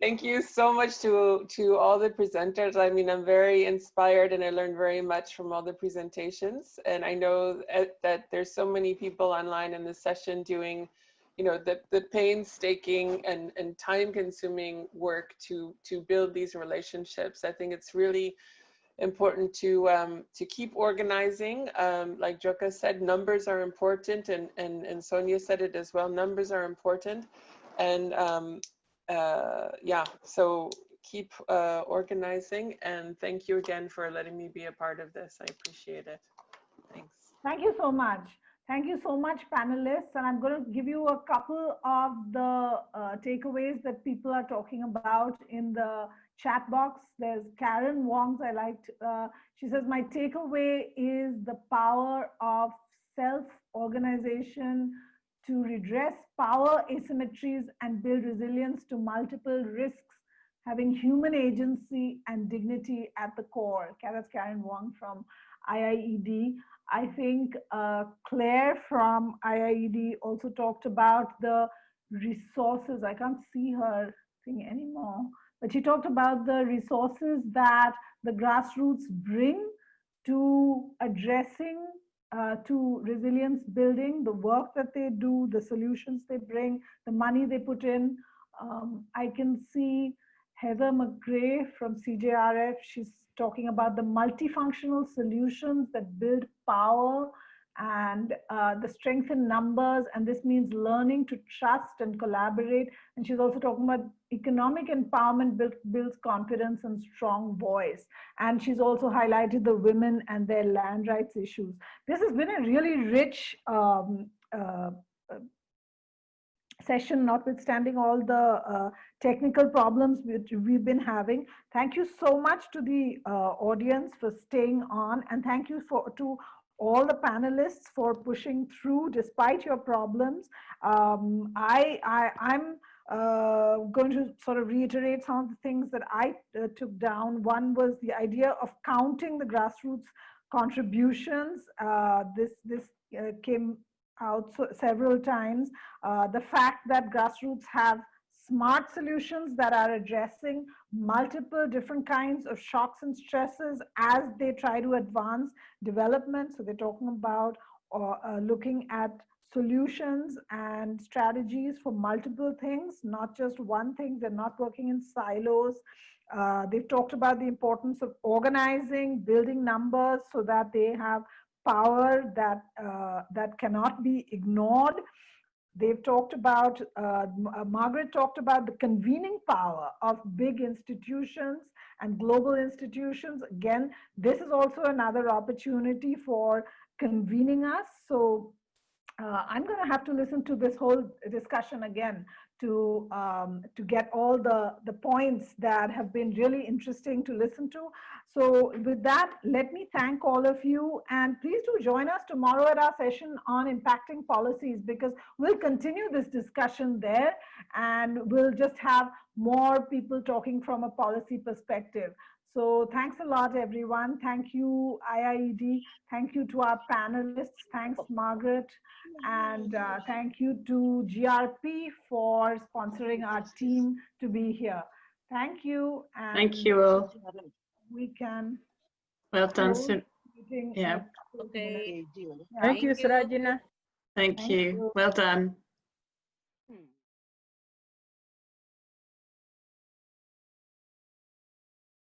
Thank you so much to to all the presenters. I mean, I'm very inspired and I learned very much from all the presentations. And I know that there's so many people online in this session doing, you know, the, the painstaking and, and time consuming work to to build these relationships. I think it's really important to um, to keep organizing. Um, like Joka said, numbers are important, and and and Sonia said it as well. Numbers are important, and um, uh, yeah. So keep uh, organizing, and thank you again for letting me be a part of this. I appreciate it. Thanks. Thank you so much. Thank you so much, panelists. And I'm going to give you a couple of the uh, takeaways that people are talking about in the chat box. There's Karen Wong's, I liked, uh, she says, my takeaway is the power of self-organization to redress power asymmetries and build resilience to multiple risks, having human agency and dignity at the core. That's Karen Wong from IIED. I think uh, Claire from IIED also talked about the resources. I can't see her thing anymore, but she talked about the resources that the grassroots bring to addressing, uh, to resilience building, the work that they do, the solutions they bring, the money they put in. Um, I can see Heather McGray from CJRF. She's talking about the multifunctional solutions that build power and uh, the strength in numbers. And this means learning to trust and collaborate. And she's also talking about economic empowerment build, builds confidence and strong voice. And she's also highlighted the women and their land rights issues. This has been a really rich um, uh, session, notwithstanding all the uh, technical problems which we've been having. Thank you so much to the uh, audience for staying on and thank you for to all the panelists for pushing through despite your problems. Um, I, I, I'm uh, going to sort of reiterate some of the things that I uh, took down. One was the idea of counting the grassroots contributions. Uh, this, this uh, came out so, several times. Uh, the fact that grassroots have smart solutions that are addressing multiple different kinds of shocks and stresses as they try to advance development. So they're talking about uh, uh, looking at solutions and strategies for multiple things, not just one thing. They're not working in silos. Uh, they've talked about the importance of organizing, building numbers so that they have power that, uh, that cannot be ignored. They've talked about, uh, uh, Margaret talked about the convening power of big institutions and global institutions. Again, this is also another opportunity for convening us. So uh, I'm going to have to listen to this whole discussion again to um, to get all the the points that have been really interesting to listen to. So with that, let me thank all of you and please do join us tomorrow at our session on impacting policies because we'll continue this discussion there and we'll just have more people talking from a policy perspective. So thanks a lot, everyone. Thank you, IIED. Thank you to our panelists. Thanks, Margaret. And uh, thank you to GRP for sponsoring our team to be here. Thank you. And Thank you all. We can. Well done. close Yeah. Okay. Yeah. Thank you, Suranjana. Thank Thank you. you. Well done.